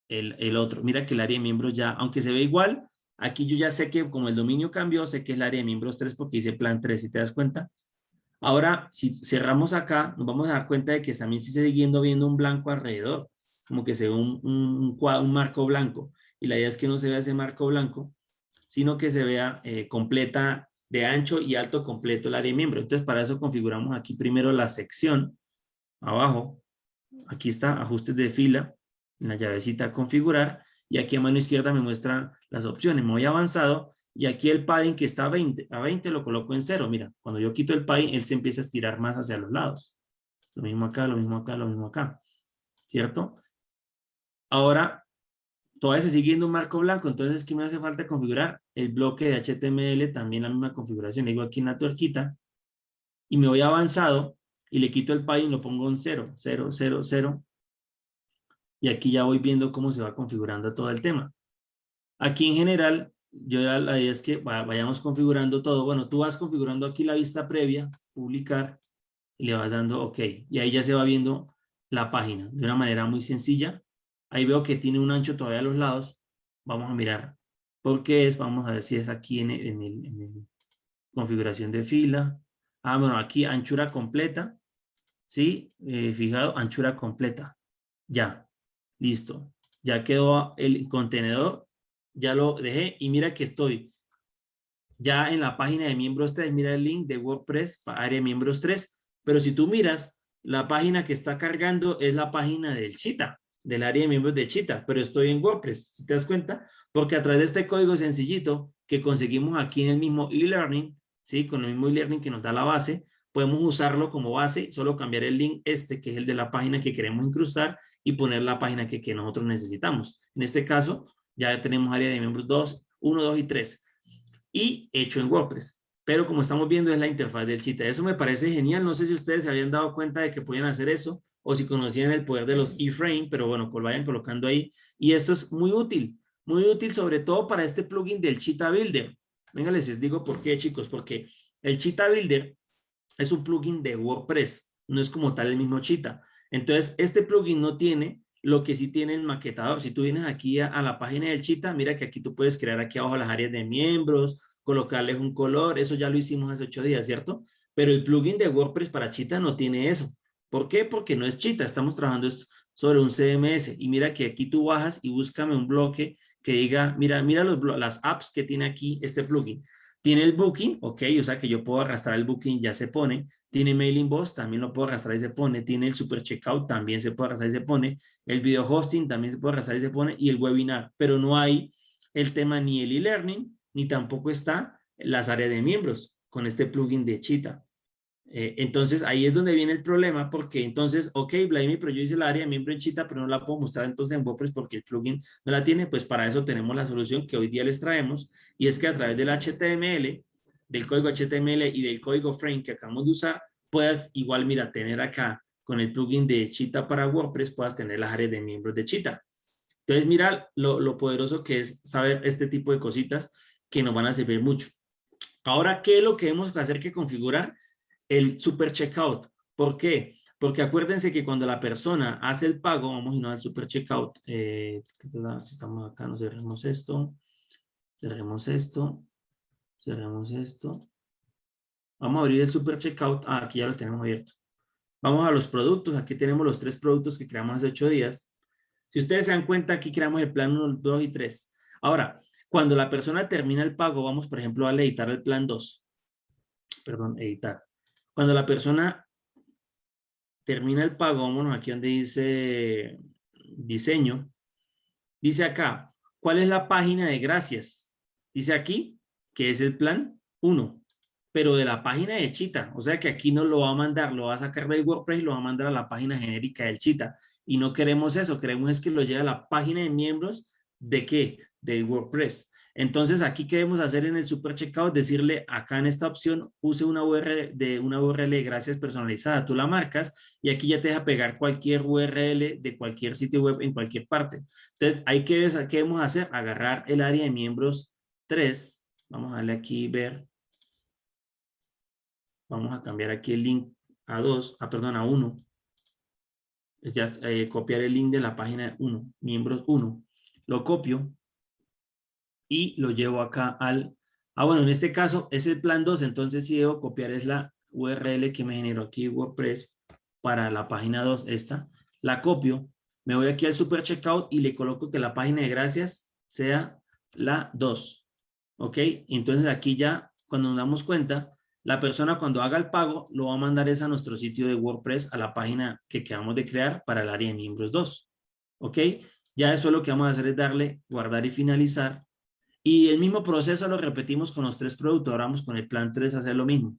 el, el otro. Mira que el área de miembros ya, aunque se ve igual, Aquí yo ya sé que como el dominio cambió, sé que es el área de miembros 3 porque dice plan 3, si te das cuenta. Ahora, si cerramos acá, nos vamos a dar cuenta de que también se sigue siguiendo viendo un blanco alrededor, como que se ve un, un, un, marco blanco. Y la idea es que no se vea ese marco blanco, sino que se vea eh, completa de ancho y alto completo el área de miembro. Entonces, para eso configuramos aquí primero la sección, abajo. Aquí está, ajustes de fila, en la llavecita configurar y aquí a mano izquierda me muestra las opciones. Me voy avanzado y aquí el padding que está a 20, a 20 lo coloco en cero. Mira, cuando yo quito el padding, él se empieza a estirar más hacia los lados. Lo mismo acá, lo mismo acá, lo mismo acá. ¿Cierto? Ahora, todavía se sigue un marco blanco, entonces ¿qué me hace falta configurar? El bloque de HTML, también la misma configuración. Le digo aquí en la tuerquita y me voy avanzado y le quito el padding, lo pongo en cero, cero, cero, cero, y aquí ya voy viendo cómo se va configurando todo el tema. Aquí en general, yo ya la idea es que vayamos configurando todo. Bueno, tú vas configurando aquí la vista previa, publicar, y le vas dando OK. Y ahí ya se va viendo la página de una manera muy sencilla. Ahí veo que tiene un ancho todavía a los lados. Vamos a mirar por qué es. Vamos a ver si es aquí en el, configuración de fila. Ah, bueno, aquí anchura completa. ¿Sí? Eh, fijado, anchura completa. Ya. Listo. Ya quedó el contenedor. Ya lo dejé y mira que estoy ya en la página de miembros 3. Mira el link de WordPress para área miembros 3. Pero si tú miras, la página que está cargando es la página del Chita, del área de miembros de Chita, pero estoy en WordPress, si te das cuenta, porque a través de este código sencillito que conseguimos aquí en el mismo e-learning, ¿sí? con el mismo e-learning que nos da la base, podemos usarlo como base, solo cambiar el link este, que es el de la página que queremos incrustar, y poner la página que, que nosotros necesitamos. En este caso, ya tenemos área de miembros 2, 1, 2 y 3, y hecho en WordPress pero como estamos viendo es la interfaz del Chita. Eso me parece genial. No sé si ustedes se habían dado cuenta de que podían hacer eso o si conocían el poder de los iframe, pero bueno, pues vayan colocando ahí. Y esto es muy útil, muy útil sobre todo para este plugin del Chita Builder. Venga, les digo por qué, chicos, porque el Chita Builder es un plugin de WordPress, no es como tal el mismo Chita. Entonces, este plugin no tiene lo que sí tiene el maquetador. Si tú vienes aquí a, a la página del Chita, mira que aquí tú puedes crear aquí abajo las áreas de miembros, colocarles un color, eso ya lo hicimos hace ocho días, ¿cierto? Pero el plugin de WordPress para Chita no tiene eso. ¿Por qué? Porque no es Chita, estamos trabajando sobre un CMS. Y mira que aquí tú bajas y búscame un bloque que diga, mira, mira las apps que tiene aquí este plugin. Tiene el booking, ok, o sea que yo puedo arrastrar el booking, ya se pone. Tiene mailing boss, también lo puedo arrastrar y se pone. Tiene el super checkout, también se puede arrastrar y se pone. El video hosting también se puede arrastrar y se pone. Y el webinar, pero no hay el tema ni el e-learning, ni tampoco está las áreas de miembros con este plugin de Cheetah. Eh, entonces ahí es donde viene el problema porque entonces, ok, Blame, pero yo hice el área de miembro en Cheetah, pero no la puedo mostrar entonces en WordPress porque el plugin no la tiene, pues para eso tenemos la solución que hoy día les traemos y es que a través del HTML, del código HTML y del código frame que acabamos de usar, puedas igual, mira, tener acá con el plugin de Cheetah para WordPress, puedas tener las áreas de miembros de Cheetah. Entonces, mira lo, lo poderoso que es saber este tipo de cositas que nos van a servir mucho. Ahora, ¿qué es lo que hemos que hacer que configurar? El super checkout. ¿Por qué? Porque acuérdense que cuando la persona hace el pago, vamos a ir al super checkout. Eh, si estamos acá, nos cerremos esto. Cerremos esto. Cerremos esto. Vamos a abrir el super checkout. Ah, aquí ya lo tenemos abierto. Vamos a los productos. Aquí tenemos los tres productos que creamos hace ocho días. Si ustedes se dan cuenta, aquí creamos el plan 1, 2 y 3. Ahora, cuando la persona termina el pago, vamos por ejemplo a editar el plan 2. Perdón, editar. Cuando la persona termina el pago, vámonos aquí donde dice diseño. Dice acá, ¿cuál es la página de gracias? Dice aquí que es el plan 1, pero de la página de Chita. O sea que aquí no lo va a mandar, lo va a sacar del WordPress y lo va a mandar a la página genérica del Chita. Y no queremos eso, queremos es que lo lleve a la página de miembros de qué? de WordPress. Entonces, aquí qué debemos hacer en el super checkout, decirle acá en esta opción, use una URL de una URL de gracias personalizada, tú la marcas y aquí ya te deja pegar cualquier URL de cualquier sitio web en cualquier parte. Entonces, ahí qué, qué debemos hacer, agarrar el área de miembros 3, vamos a darle aquí ver, vamos a cambiar aquí el link a 2, a perdón, a 1, es ya eh, copiar el link de la página 1, miembros 1, lo copio y lo llevo acá al... Ah, bueno, en este caso es el plan 2, entonces si debo copiar es la URL que me generó aquí WordPress para la página 2, esta. La copio, me voy aquí al super checkout y le coloco que la página de gracias sea la 2. ¿Ok? Entonces aquí ya, cuando nos damos cuenta, la persona cuando haga el pago lo va a mandar es a nuestro sitio de WordPress, a la página que acabamos de crear para el área de miembros 2. ¿Ok? Ya después lo que vamos a hacer es darle guardar y finalizar y el mismo proceso lo repetimos con los tres productos. Ahora vamos con el plan 3 a hacer lo mismo.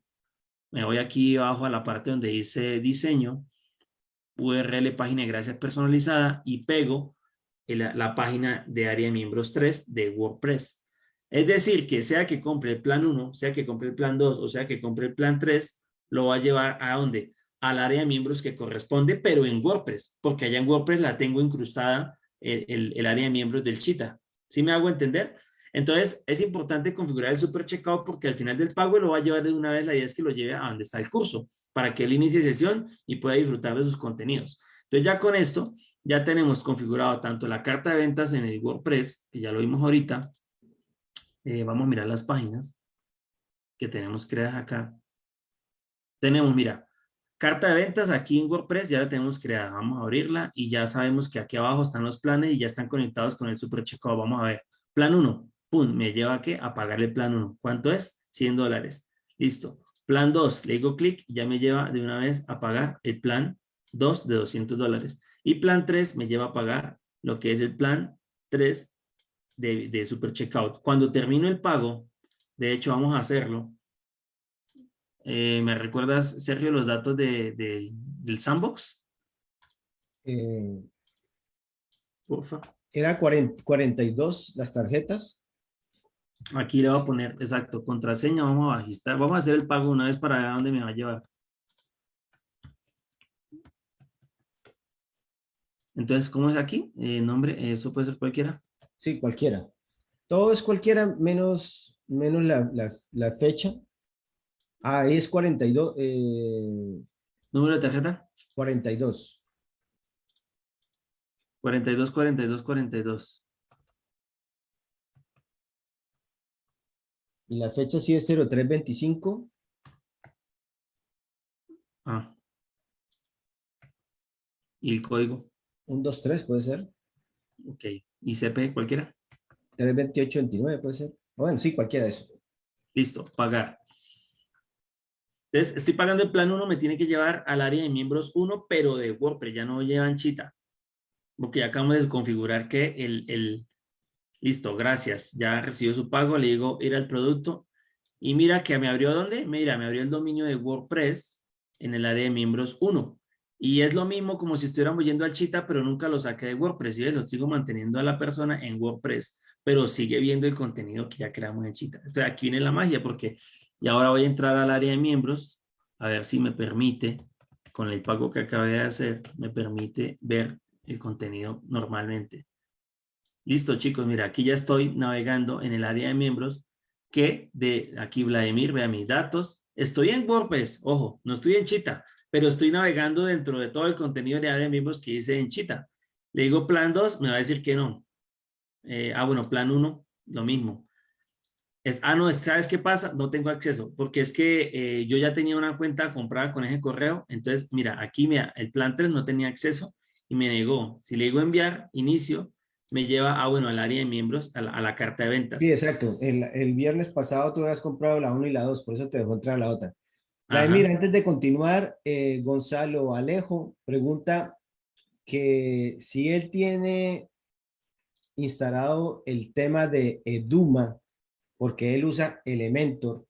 Me voy aquí abajo a la parte donde dice diseño, URL página de gracias personalizada y pego la página de área de miembros 3 de WordPress. Es decir, que sea que compre el plan 1, sea que compre el plan 2 o sea que compre el plan 3, lo va a llevar a dónde? Al área de miembros que corresponde, pero en WordPress, porque allá en WordPress la tengo incrustada el, el, el área de miembros del Chita. ¿Sí me hago entender? Entonces, es importante configurar el super checkout porque al final del pago lo va a llevar de una vez. La idea es que lo lleve a donde está el curso para que él inicie sesión y pueda disfrutar de sus contenidos. Entonces, ya con esto, ya tenemos configurado tanto la carta de ventas en el WordPress, que ya lo vimos ahorita. Eh, vamos a mirar las páginas que tenemos creadas acá. Tenemos, mira, carta de ventas aquí en WordPress ya la tenemos creada. Vamos a abrirla y ya sabemos que aquí abajo están los planes y ya están conectados con el super checkout. Vamos a ver. Plan 1, pum, me lleva a qué? A pagar el plan 1. ¿Cuánto es? 100 dólares. Listo. Plan 2, le digo clic y ya me lleva de una vez a pagar el plan 2 de 200 dólares. Y plan 3 me lleva a pagar lo que es el plan 3 de, de Super Checkout. Cuando termino el pago, de hecho vamos a hacerlo. Eh, ¿Me recuerdas, Sergio, los datos de, del sandbox? Eh, Era 42 las tarjetas. Aquí le voy a poner, exacto, contraseña, vamos a registrar, vamos a hacer el pago una vez para ver a dónde me va a llevar. Entonces, ¿cómo es aquí? Eh, nombre, eso puede ser cualquiera. Sí, cualquiera. Todo es cualquiera menos, menos la, la, fecha. Ah, es 42. Eh, ¿Número de tarjeta? 42. 42, 42, 42. Y la fecha sí es 0325. Ah. ¿Y el código? Un 2-3 puede ser. Ok. ¿Y CP cualquiera? 328-29 puede ser. Bueno, sí, cualquiera de eso. Listo, pagar. Entonces, estoy pagando el plan 1, me tiene que llevar al área de miembros 1, pero de WordPress, ya no llevan chita. Porque ya acabamos de configurar que el, el, listo, gracias, ya recibió su pago, le digo ir al producto. Y mira que me abrió, ¿dónde? Mira, me abrió el dominio de WordPress en el área de miembros 1. Y es lo mismo como si estuviéramos yendo al Chita, pero nunca lo saqué de WordPress. Y lo sigo manteniendo a la persona en WordPress, pero sigue viendo el contenido que ya creamos en Chita. Entonces aquí viene la magia porque y ahora voy a entrar al área de miembros, a ver si me permite, con el pago que acabé de hacer, me permite ver el contenido normalmente. Listo, chicos, mira, aquí ya estoy navegando en el área de miembros que de aquí Vladimir, vea mis datos. Estoy en WordPress, ojo, no estoy en Chita, pero estoy navegando dentro de todo el contenido de área de miembros que hice en Chita. Le digo plan 2, me va a decir que no. Eh, ah, bueno, plan 1, lo mismo. Es, ah, no, ¿sabes qué pasa? No tengo acceso, porque es que eh, yo ya tenía una cuenta comprada con ese correo. Entonces, mira, aquí mira, el plan 3 no tenía acceso y me negó. Si le digo enviar, inicio, me lleva, ah, bueno, al área de miembros, a la, carta de ventas. Sí, exacto. El, el, viernes pasado tú habías comprado la 1 y la 2, por eso te dejó entrar a la otra. Mira, antes de continuar, eh, Gonzalo Alejo pregunta que si él tiene instalado el tema de Eduma, porque él usa Elementor,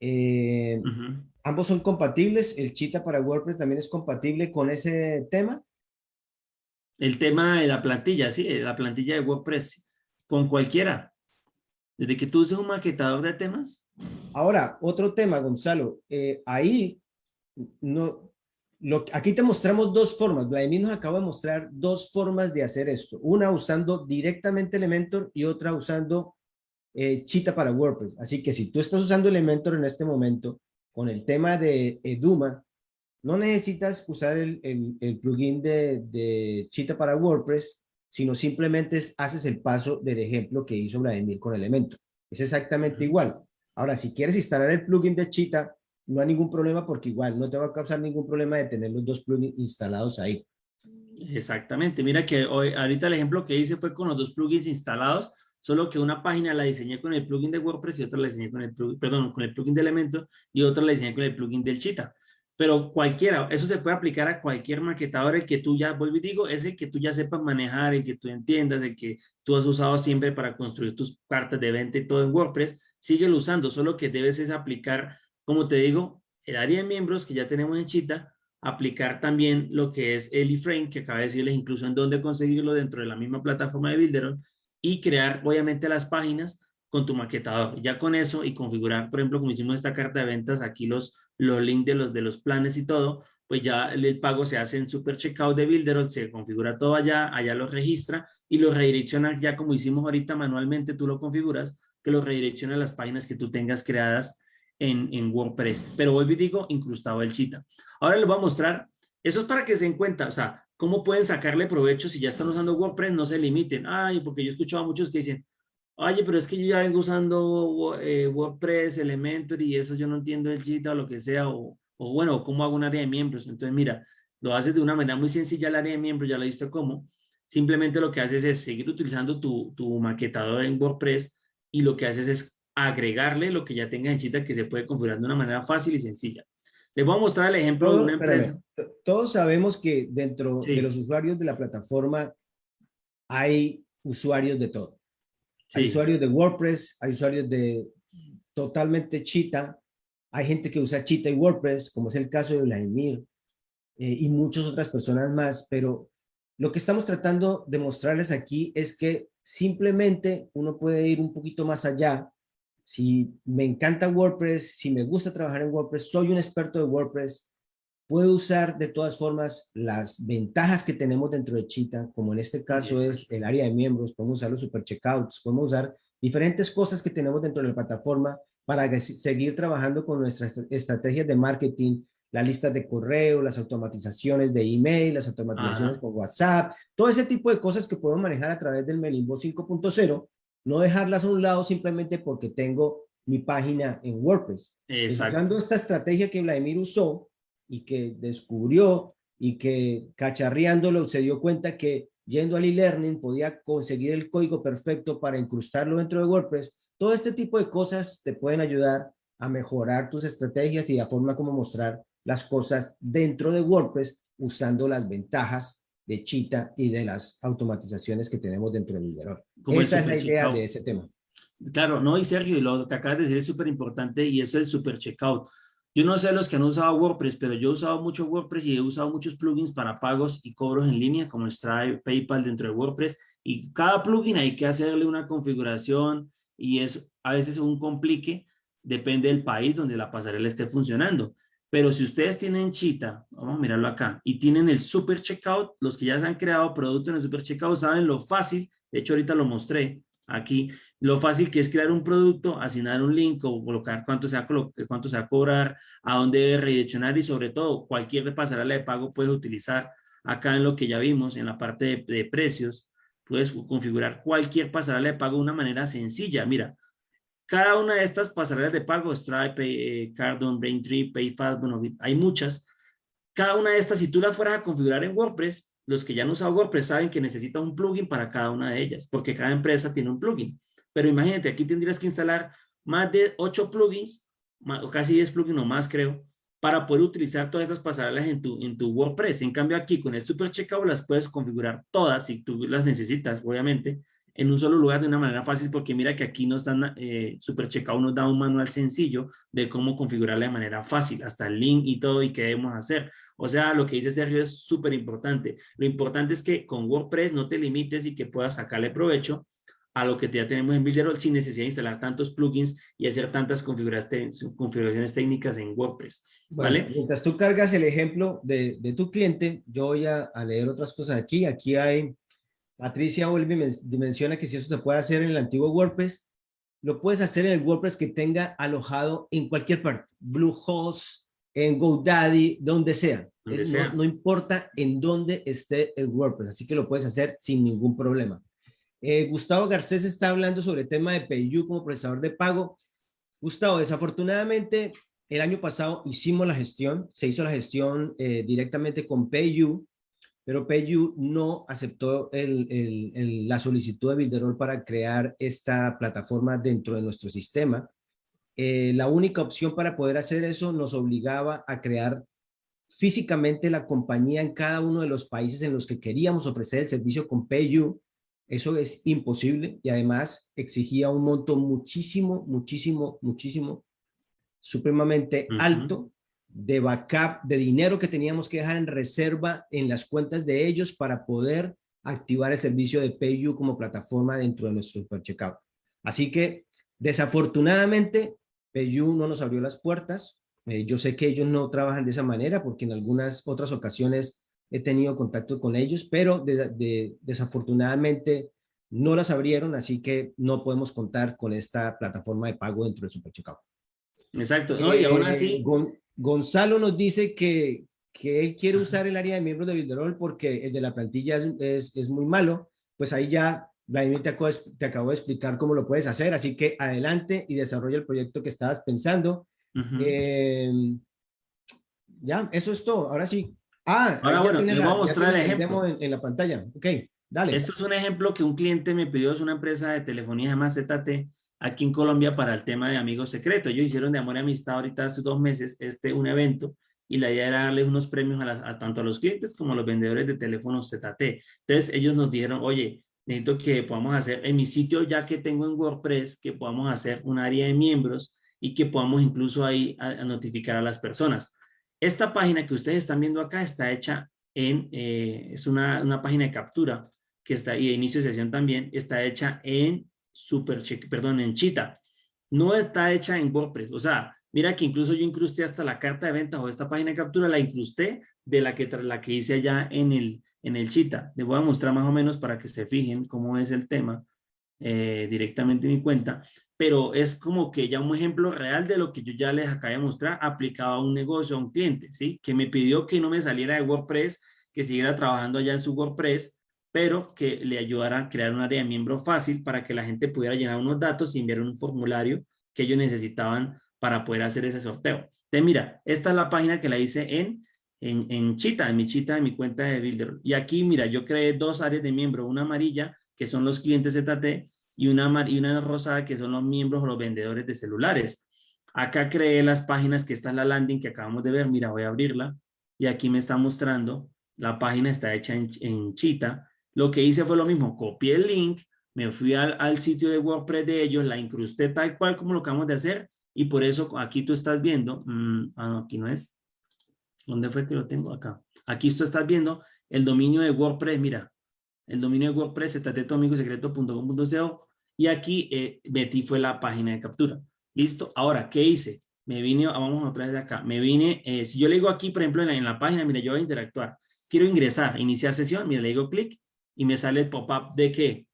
eh, ¿ambos son compatibles? ¿El Chita para WordPress también es compatible con ese tema? El tema de la plantilla, sí, la plantilla de WordPress, con cualquiera. Desde que tú uses un maquetador de temas, Ahora, otro tema, Gonzalo. Eh, ahí, no, lo, aquí te mostramos dos formas. Vladimir nos acaba de mostrar dos formas de hacer esto. Una usando directamente Elementor y otra usando eh, Cheetah para WordPress. Así que si tú estás usando Elementor en este momento con el tema de Eduma, no necesitas usar el, el, plugin de, de Cheetah para WordPress, sino simplemente haces el paso del ejemplo que hizo Vladimir con Elementor. Es exactamente igual. Ahora, si quieres instalar el plugin de Cheetah, no hay ningún problema porque igual no te va a causar ningún problema de tener los dos plugins instalados ahí. Exactamente. Mira que hoy, ahorita el ejemplo que hice fue con los dos plugins instalados, solo que una página la diseñé con el plugin de WordPress y otra la diseñé con el plugin, perdón, con el plugin de Elementor y otra la diseñé con el plugin del Cheetah. Pero cualquiera, eso se puede aplicar a cualquier maquetador, el que tú ya, vuelvo y digo, es el que tú ya sepas manejar, el que tú entiendas, el que tú has usado siempre para construir tus cartas de venta y todo en WordPress, síguelo usando, solo que debes es aplicar, como te digo, el área de miembros que ya tenemos en Chita, aplicar también lo que es el iframe, que acaba de decirles incluso en dónde conseguirlo dentro de la misma plataforma de Builderon, y crear obviamente las páginas con tu maquetador. Ya con eso y configurar, por ejemplo, como hicimos esta carta de ventas, aquí los, los links de los, de los planes y todo, pues ya el pago se hace en Super Checkout de Builderon, se configura todo allá, allá lo registra y lo redirecciona ya como hicimos ahorita manualmente, tú lo configuras, que lo redirecciona a las páginas que tú tengas creadas en, en WordPress. Pero vuelvo y digo, incrustado el chita. Ahora les voy a mostrar, eso es para que se den cuenta, o sea, cómo pueden sacarle provecho si ya están usando WordPress, no se limiten. Ay, porque yo he escuchado a muchos que dicen, oye, pero es que yo ya vengo usando eh, WordPress, Elementor y eso yo no entiendo el chita o lo que sea, o, o bueno, cómo hago un área de miembros. Entonces, mira, lo haces de una manera muy sencilla el área de miembros, ya lo visto cómo. Simplemente lo que haces es seguir utilizando tu, tu maquetador en WordPress y lo que haces es agregarle lo que ya tenga en Chita que se puede configurar de una manera fácil y sencilla. Les voy a mostrar el ejemplo de una empresa. Todos sabemos que dentro de los usuarios de la plataforma hay usuarios de todo. Hay usuarios de WordPress, hay usuarios de totalmente Chita, hay gente que usa Chita y WordPress, como es el caso de Vladimir, eh, y muchas otras personas más, pero lo que estamos tratando de mostrarles aquí es que simplemente uno puede ir un poquito más allá. Si me encanta WordPress, si me gusta trabajar en WordPress, soy un experto de WordPress, puedo usar de todas formas las ventajas que tenemos dentro de Cheetah, como en este caso es. el área de miembros, podemos usar los super checkouts, podemos usar diferentes cosas que tenemos dentro de la plataforma para seguir trabajando con nuestras estrategias de marketing, las listas de correo, las automatizaciones de email, las automatizaciones por WhatsApp, todo ese tipo de cosas que podemos manejar a través del Melimbo 5.0, no dejarlas a un lado simplemente porque tengo mi página en WordPress. Usando esta estrategia que Vladimir usó y que descubrió y que cacharreándolo se dio cuenta que yendo al e-learning podía conseguir el código perfecto para incrustarlo dentro de WordPress. Todo este tipo de cosas te pueden ayudar a mejorar tus estrategias y la forma como mostrar las cosas dentro de WordPress usando las ventajas de Cheetah y de las automatizaciones que tenemos dentro del Builder. Esa es la idea de ese tema. Claro, no, y Sergio, lo que acabas de decir es súper importante y eso es el super checkout. Yo no sé los que han usado WordPress, pero yo he usado mucho WordPress y he usado muchos plugins para pagos y cobros en línea, como Stripe, PayPal dentro de WordPress. Y cada plugin hay que hacerle una configuración y es a veces un complique, depende del país donde la pasarela esté funcionando. Pero si ustedes tienen Chita, vamos a mirarlo acá, y tienen el Super Checkout, los que ya se han creado producto en el Super Checkout saben lo fácil, de hecho ahorita lo mostré aquí, lo fácil que es crear un producto, asignar un link o colocar cuánto se va a, cuánto se va cobrar, a dónde debe redireccionar y sobre todo cualquier pasarela de pago puedes utilizar acá en lo que ya vimos, en la parte de, de precios, puedes configurar cualquier pasarela de pago de una manera sencilla. Mira, cada una de estas pasarelas de pago, Stripe, eh, Cardone, Braintree, PayFast, bueno, hay muchas. Cada una de estas, si tú las fueras a configurar en WordPress, los que ya han usado WordPress saben que necesita un plugin para cada una de ellas, porque cada empresa tiene un plugin. Pero imagínate, aquí tendrías que instalar más de 8 plugins, o casi 10 plugins o más creo, para poder utilizar todas esas pasarelas en tu, en tu WordPress. En cambio aquí con el Super Checkout las puedes configurar todas si tú las necesitas, obviamente, en un solo lugar de una manera fácil, porque mira que aquí nos dan, eh, Super Checkout nos da un manual sencillo de cómo configurarla de manera fácil, hasta el link y todo y qué debemos hacer. O sea, lo que dice Sergio es súper importante. Lo importante es que con WordPress no te limites y que puedas sacarle provecho a lo que ya tenemos en Builderall sin necesidad de instalar tantos plugins y hacer tantas configuraciones técnicas en WordPress. ¿vale? mientras tú cargas el ejemplo de, de tu cliente, yo voy a, a leer otras cosas aquí. Aquí hay Patricia y menciona que si eso se puede hacer en el antiguo WordPress, lo puedes hacer en el WordPress que tenga alojado en cualquier parte, Bluehost, en GoDaddy, donde sea. No, importa en dónde esté el WordPress, así que lo puedes hacer sin ningún problema. Eh, Gustavo Garcés está hablando sobre el tema de PayU como procesador de pago. Gustavo, desafortunadamente, el año pasado hicimos la gestión, se hizo la gestión eh, directamente con PayU, pero PayU no aceptó la solicitud de Builderall para crear esta plataforma dentro de nuestro sistema. Eh, la única opción para poder hacer eso nos obligaba a crear físicamente la compañía en cada uno de los países en los que queríamos ofrecer el servicio con PayU. Eso es imposible y además exigía un monto muchísimo, muchísimo, muchísimo, supremamente alto de backup, de dinero que teníamos que dejar en reserva en las cuentas de ellos para poder activar el servicio de PayU como plataforma dentro de nuestro Super Checkout. Así que, desafortunadamente, PayU no nos abrió las puertas. Eh, yo sé que ellos no trabajan de esa manera porque en algunas otras ocasiones he tenido contacto con ellos, pero desafortunadamente no las abrieron, así que no podemos contar con esta plataforma de pago dentro del Super. Exacto, ¿no? y aún eh, así... Gonzalo nos dice que, que él quiere usar el área de miembros de Builderall porque el de la plantilla es, es, muy malo, pues ahí ya Vladimir te acabo, te acabo, de explicar cómo lo puedes hacer, así que adelante y desarrolla el proyecto que estabas pensando. Em, ya, eso es todo. Ahora sí. Ah, ahora bueno, les voy a mostrar el ejemplo. En, la pantalla. Ok, dale. Esto es un ejemplo que un cliente me pidió, es una empresa de telefonía llamada ZT aquí en Colombia para el tema de amigos secretos. Ellos hicieron de amor y amistad ahorita hace dos meses este un evento y la idea era darles unos premios a, tanto a los clientes como a los vendedores de teléfonos ZT. Entonces ellos nos dijeron, oye, necesito que podamos hacer en mi sitio ya que tengo en WordPress, que podamos hacer un área de miembros y que podamos incluso ahí notificar a las personas. Esta página que ustedes están viendo acá está hecha en, eh, es una, una, página de captura que está, y de inicio de sesión también, está hecha en Super perdón, en Cheetah. No está hecha en WordPress, o sea, Mira que incluso yo incrusté hasta la carta de ventas o esta página de captura, la incrusté de la que, la que hice allá en el, en el Chita. Les voy a mostrar más o menos para que se fijen cómo es el tema eh, directamente en mi cuenta. Pero es como que ya un ejemplo real de lo que yo ya les acabé de mostrar aplicado a un negocio, a un cliente, ¿sí? Que me pidió que no me saliera de WordPress, que siguiera trabajando allá en su WordPress, pero que le ayudara a crear un área de miembro fácil para que la gente pudiera llenar unos datos y enviar un formulario que ellos necesitaban para poder hacer ese sorteo. Entonces, mira, esta es la página que la hice en, en, en Chita, en mi Chita, en mi cuenta de Builder. Y aquí, mira, yo creé dos áreas de miembro, una amarilla, que son los clientes ZT, y una, y una rosada, que son los miembros o los vendedores de celulares. Acá creé las páginas, que esta es la landing que acabamos de ver. Mira, voy a abrirla. Y aquí me está mostrando, la página está hecha en, en Chita. Lo que hice fue lo mismo, copié el link, me fui al, al, sitio de WordPress de ellos, la incrusté tal cual como lo acabamos de hacer y por eso aquí tú estás viendo, mm, ah, no, aquí no es. ¿Dónde fue que lo tengo? Acá. Aquí tú estás viendo el dominio de WordPress, mira, el dominio de WordPress, secreto.com.co y aquí eh, metí fue la página de captura. ¿Listo? Ahora, ¿qué hice? Me vine, vamos otra vez de acá, me vine, eh, si yo le digo aquí, por ejemplo, en la, página, mira, yo voy a interactuar. Quiero ingresar, iniciar sesión, mira, le digo clic y me sale el pop-up de qué?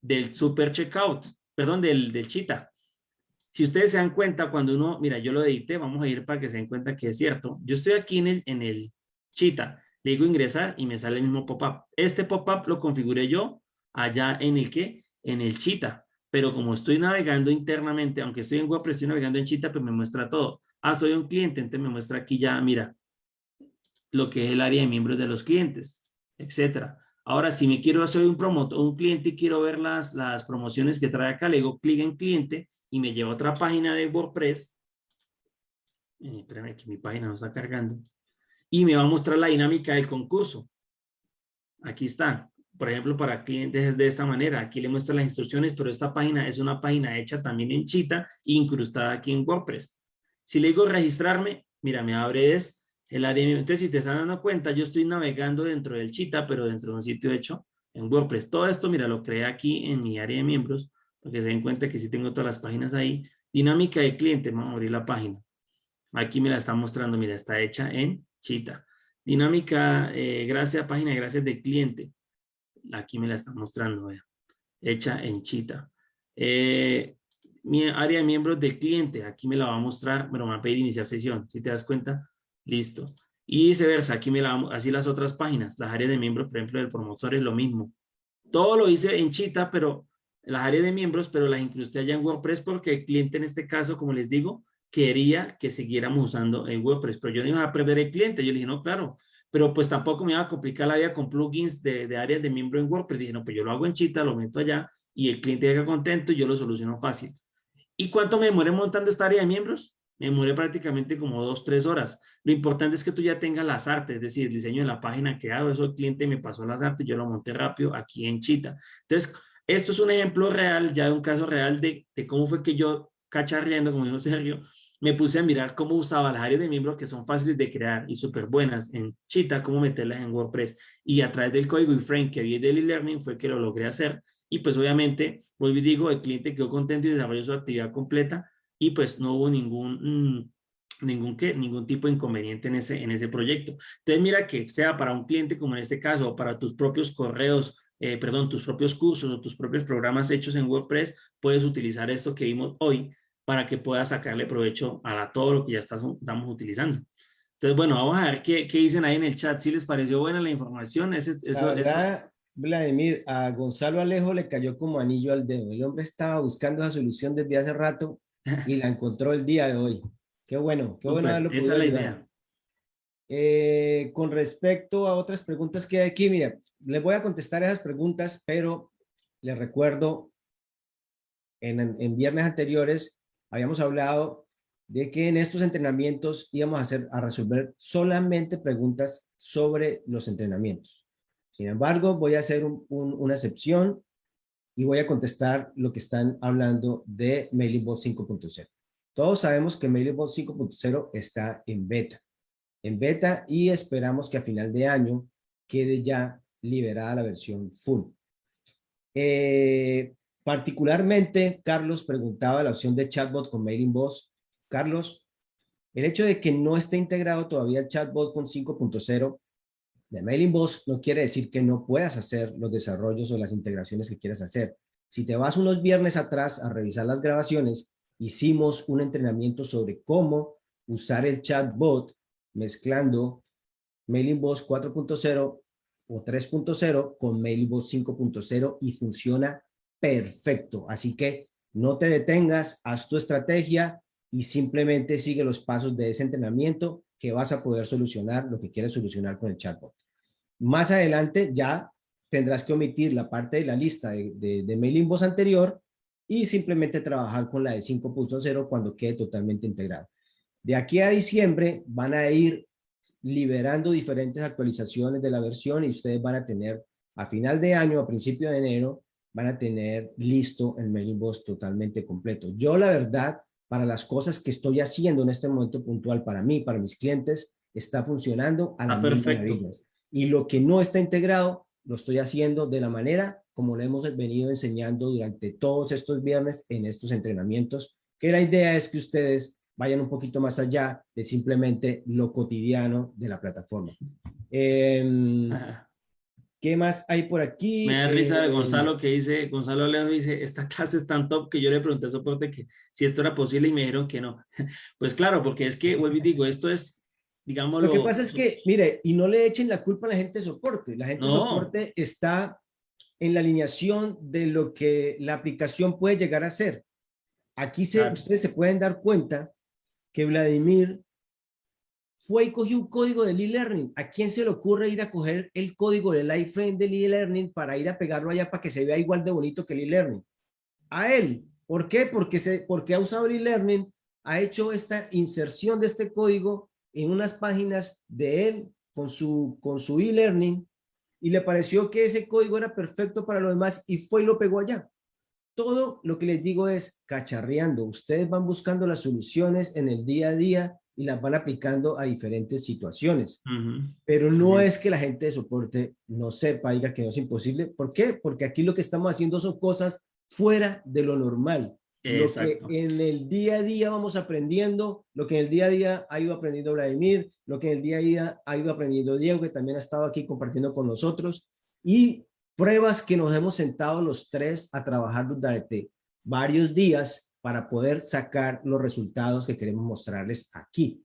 Del super checkout, perdón, del, del chita. Si ustedes se dan cuenta, cuando uno, mira, yo lo edité, vamos a ir para que se den cuenta que es cierto. Yo estoy aquí en el, en el Chita, le digo ingresar y me sale el mismo pop-up. Este pop-up lo configuré yo allá en el que, en el Chita. Pero como estoy navegando internamente, aunque estoy en WordPress, estoy navegando en Chita, pues me muestra todo. Ah, soy un cliente, entonces me muestra aquí ya, mira, lo que es el área de miembros de los clientes, etcétera. Ahora, si me quiero, soy un promotor, un cliente y quiero ver las, las promociones que trae acá, le digo clic en cliente y me lleva a otra página de WordPress. Eh, espérame que mi página no está cargando. Y me va a mostrar la dinámica del concurso. Aquí está. Por ejemplo, para clientes de esta manera. Aquí le muestra las instrucciones, pero esta página es una página hecha también en Chita, incrustada aquí en WordPress. Si le digo registrarme, mira, me abre es el área. Entonces, si te están dando cuenta, yo estoy navegando dentro del Chita, pero dentro de un sitio hecho en WordPress. Todo esto, mira, lo creé aquí en mi área de miembros para que se den cuenta que sí tengo todas las páginas ahí. Dinámica de cliente, vamos a abrir la página. Aquí me la está mostrando, mira, está hecha en Chita. Dinámica, eh, gracias, página de gracias de cliente. Aquí me la está mostrando, vea. hecha en Chita. Eh, mi área de miembros de cliente, aquí me la va a mostrar, pero me va a pedir iniciar sesión, si te das cuenta, listo. Y viceversa, aquí me la así las otras páginas, las áreas de miembros, por ejemplo, del promotor es lo mismo. Todo lo hice en Chita, pero las áreas de miembros, pero las incrusté allá en WordPress porque el cliente en este caso, como les digo, quería que siguiéramos usando en WordPress, pero yo no iba a perder el cliente. Yo le dije, no, claro, pero pues tampoco me iba a complicar la vida con plugins de, de áreas de miembro en WordPress. Dije, no, pues yo lo hago en Chita, lo meto allá y el cliente llega contento y yo lo soluciono fácil. ¿Y cuánto me demoré montando esta área de miembros? Me demoré prácticamente como dos, tres horas. Lo importante es que tú ya tengas las artes, es decir, el diseño de la página que hago, eso el cliente me pasó las artes, yo lo monté rápido aquí en Chita. Entonces, esto es un ejemplo real, ya de un caso real de, de cómo fue que yo, cacharreando, como dijo Sergio, me puse a mirar cómo usaba las áreas de miembros que son fáciles de crear y súper buenas en Cheetah, cómo meterlas en WordPress. Y a través del código frame que vi del e-learning fue que lo logré hacer. Y pues obviamente, vuelvo y digo, el cliente quedó contento y desarrolló su actividad completa y pues no hubo ningún, mm, ningún, ¿qué? ningún tipo de inconveniente en ese, en ese proyecto. Entonces mira que sea para un cliente como en este caso, o para tus propios correos, eh, perdón, tus propios cursos o tus propios programas hechos en WordPress, puedes utilizar esto que vimos hoy para que puedas sacarle provecho a todo lo que ya estamos utilizando. Entonces, bueno, vamos a ver qué, qué, dicen ahí en el chat. Si les pareció buena la información. Ese, eso, Vladimir, a Gonzalo Alejo le cayó como anillo al dedo. El hombre estaba buscando esa solución desde hace rato y la encontró el día de hoy. Qué bueno, qué bueno haberlo Esa es la idea. Eh, con respecto a otras preguntas que hay aquí, mira, les voy a contestar esas preguntas, pero les recuerdo, en, en viernes anteriores habíamos hablado de que en estos entrenamientos íbamos a, hacer, a resolver solamente preguntas sobre los entrenamientos. Sin embargo, voy a hacer una excepción y voy a contestar lo que están hablando de MailingBot 5.0. Todos sabemos que MailingBot 5.0 está en beta. En beta y esperamos que a final de año quede ya liberada la versión full. Eh, particularmente, Carlos preguntaba la opción de chatbot con MailingBot. Carlos, el hecho de que no esté integrado todavía el chatbot con 5.0 de MailingBoss no quiere decir que no puedas hacer los desarrollos o las integraciones que quieras hacer. Si te vas unos viernes atrás a revisar las grabaciones, hicimos un entrenamiento sobre cómo usar el chatbot mezclando MailingBoss 4.0 o 3.0 con MailingBoss 5.0 y funciona perfecto. Así que no te detengas, haz tu estrategia y simplemente sigue los pasos de ese entrenamiento que vas a poder solucionar lo que quieres solucionar con el chatbot. Más adelante ya tendrás que omitir la parte de la lista de, de, mailing voz anterior y simplemente trabajar con la de 5.0 cuando quede totalmente integrado. De aquí a diciembre van a ir liberando diferentes actualizaciones de la versión y ustedes van a tener a final de año, a principio de enero, van a tener listo el mailing boss totalmente completo. Yo la verdad, para las cosas que estoy haciendo en este momento puntual para mí, para mis clientes, está funcionando a la ah, perfecto. Y lo que no está integrado, lo estoy haciendo de la manera como lo hemos venido enseñando durante todos estos viernes en estos entrenamientos, que la idea es que ustedes vayan un poquito más allá de simplemente lo cotidiano de la plataforma. Em, ¿Qué más hay por aquí? Me da risa de eh, Gonzalo que dice, Gonzalo Alejo dice, esta clase es tan top que yo le pregunté a soporte que si esto era posible y me dijeron que no. Pues claro, porque es que, vuelvo y digo, esto es, digamos... Lo que pasa es que, mire, y no le echen la culpa a la gente de soporte. La gente de soporte está en la alineación de lo que la aplicación puede llegar a ser. Aquí se, ustedes se pueden dar cuenta que Vladimir fue y cogió un código del e-learning. ¿A quién se le ocurre ir a coger el código del iFrame del e-learning para ir a pegarlo allá para que se vea igual de bonito que el e-learning? A él. ¿Por qué? Porque, se, porque ha usado el e-learning, ha hecho esta inserción de este código en unas páginas de él con su con su e-learning y le pareció que ese código era perfecto para los demás y fue y lo pegó allá. Todo lo que les digo es cacharreando. Ustedes van buscando las soluciones en el día a día y las van aplicando a diferentes situaciones. Pero no es que la gente de soporte no sepa, diga que no es imposible. ¿Por qué? Porque aquí lo que estamos haciendo son cosas fuera de lo normal. Lo que en el día a día vamos aprendiendo, lo que en el día a día ha ido aprendiendo Vladimir, lo que en el día a día ha ido aprendiendo Diego, que también ha estado aquí compartiendo con nosotros, y pruebas que nos hemos sentado los tres a trabajar durante varios días para poder sacar los resultados que queremos mostrarles aquí.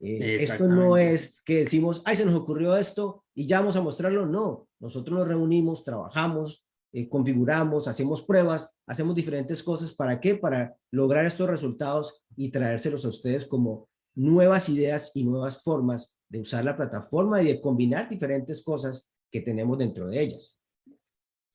Eh, esto no es que decimos, ay, se nos ocurrió esto y ya vamos a mostrarlo. No, nosotros nos reunimos, trabajamos, eh, configuramos, hacemos pruebas, hacemos diferentes cosas. ¿Para qué? Para lograr estos resultados y traérselos a ustedes como nuevas ideas y nuevas formas de usar la plataforma y de combinar diferentes cosas que tenemos dentro de ellas.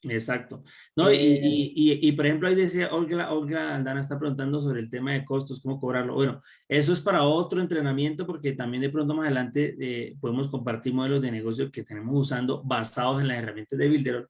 Exacto. No, y, eh, y, y, por ejemplo, ahí decía Olga, Olga Aldana está preguntando sobre el tema de costos, cómo cobrarlo. Bueno, eso es para otro entrenamiento porque también de pronto más adelante eh, podemos compartir modelos de negocio que tenemos usando basados en las herramientas de Builder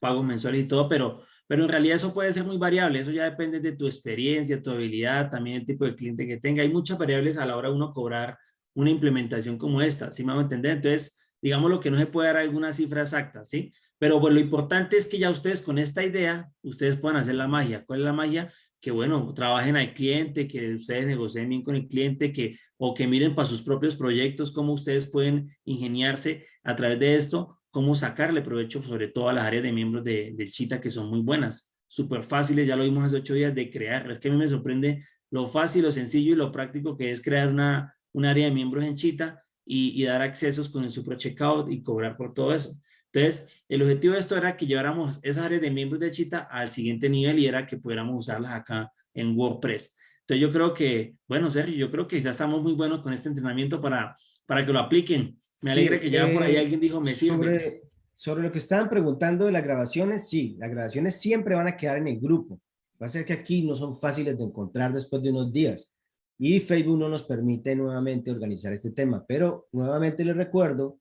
pago mensual y todo, pero, pero en realidad eso puede ser muy variable, eso ya depende de tu experiencia, tu habilidad, también el tipo de cliente que tenga. Hay muchas variables a la hora de uno cobrar una implementación como esta, ¿sí me van a entender? Entonces, digamos lo que no se puede dar alguna cifra exacta, ¿sí? Pero bueno, lo importante es que ya ustedes con esta idea, ustedes puedan hacer la magia. ¿Cuál es la magia? que bueno, trabajen al cliente, que ustedes negocien bien con el cliente, que, o que miren para sus propios proyectos cómo ustedes pueden ingeniarse a través de esto, cómo sacarle provecho sobre todo a las áreas de miembros de, Chita que son muy buenas, súper fáciles, ya lo vimos hace ocho días de crear, es que a mí me sorprende lo fácil, lo sencillo y lo práctico que es crear una, un área de miembros en Chita y dar accesos con el super checkout y cobrar por todo eso. Entonces, el objetivo de esto era que lleváramos esas áreas de miembros de Chita al siguiente nivel y era que pudiéramos usarlas acá en WordPress. Entonces, yo creo que, bueno, Sergio, yo creo que ya estamos muy buenos con este entrenamiento para, para que lo apliquen. Me alegra que ya por ahí eh, alguien dijo, me sirve. Sobre, sobre lo que estaban preguntando de las grabaciones, sí, las grabaciones siempre van a quedar en el grupo. Va a ser que aquí no son fáciles de encontrar después de unos días. Y Facebook no nos permite nuevamente organizar este tema. Pero nuevamente les recuerdo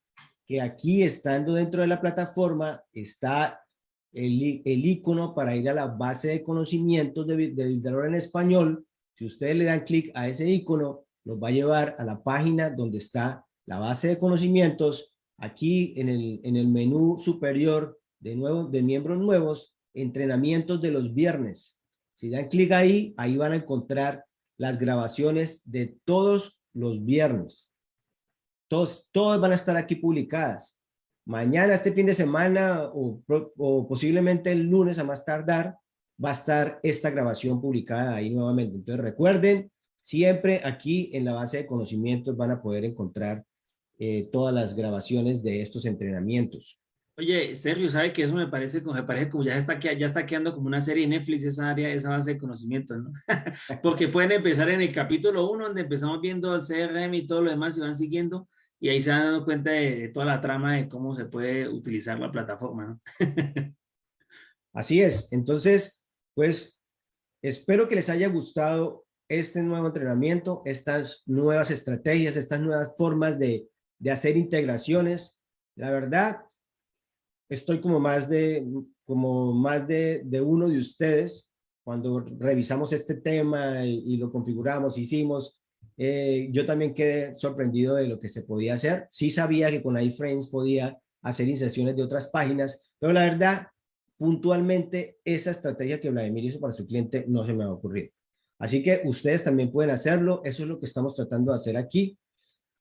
que aquí estando dentro de la plataforma está el, el icono para ir a la base de conocimientos de, de en español. Si ustedes le dan clic a ese icono, nos va a llevar a la página donde está la base de conocimientos. Aquí en el, en el menú superior de, nuevo, de miembros nuevos, entrenamientos de los viernes. Si dan clic ahí, ahí van a encontrar las grabaciones de todos los viernes. Todos, todas van a estar aquí publicadas. Mañana, este fin de semana o, posiblemente el lunes a más tardar, va a estar esta grabación publicada ahí nuevamente. Entonces recuerden, siempre aquí en la base de conocimientos van a poder encontrar eh, todas las grabaciones de estos entrenamientos. Oye, Sergio, ¿sabe que eso me parece, me parece como ya está, ya está quedando como una serie de Netflix, esa área, esa base de conocimiento, ¿no? Porque pueden empezar en el capítulo 1, donde empezamos viendo el CRM y todo lo demás y van siguiendo, y ahí se van dando cuenta de, toda la trama de cómo se puede utilizar la plataforma. Así es. Entonces, pues, espero que les haya gustado este nuevo entrenamiento, estas nuevas estrategias, estas nuevas formas de, de hacer integraciones. La verdad, estoy como más de, como más de, de uno de ustedes cuando revisamos este tema y, lo configuramos, hicimos, eh, yo también quedé sorprendido de lo que se podía hacer. Sí sabía que con iFrames podía hacer inserciones de otras páginas, pero la verdad, puntualmente, esa estrategia que Vladimir hizo para su cliente no se me ha ocurrido. Así que ustedes también pueden hacerlo, eso es lo que estamos tratando de hacer aquí.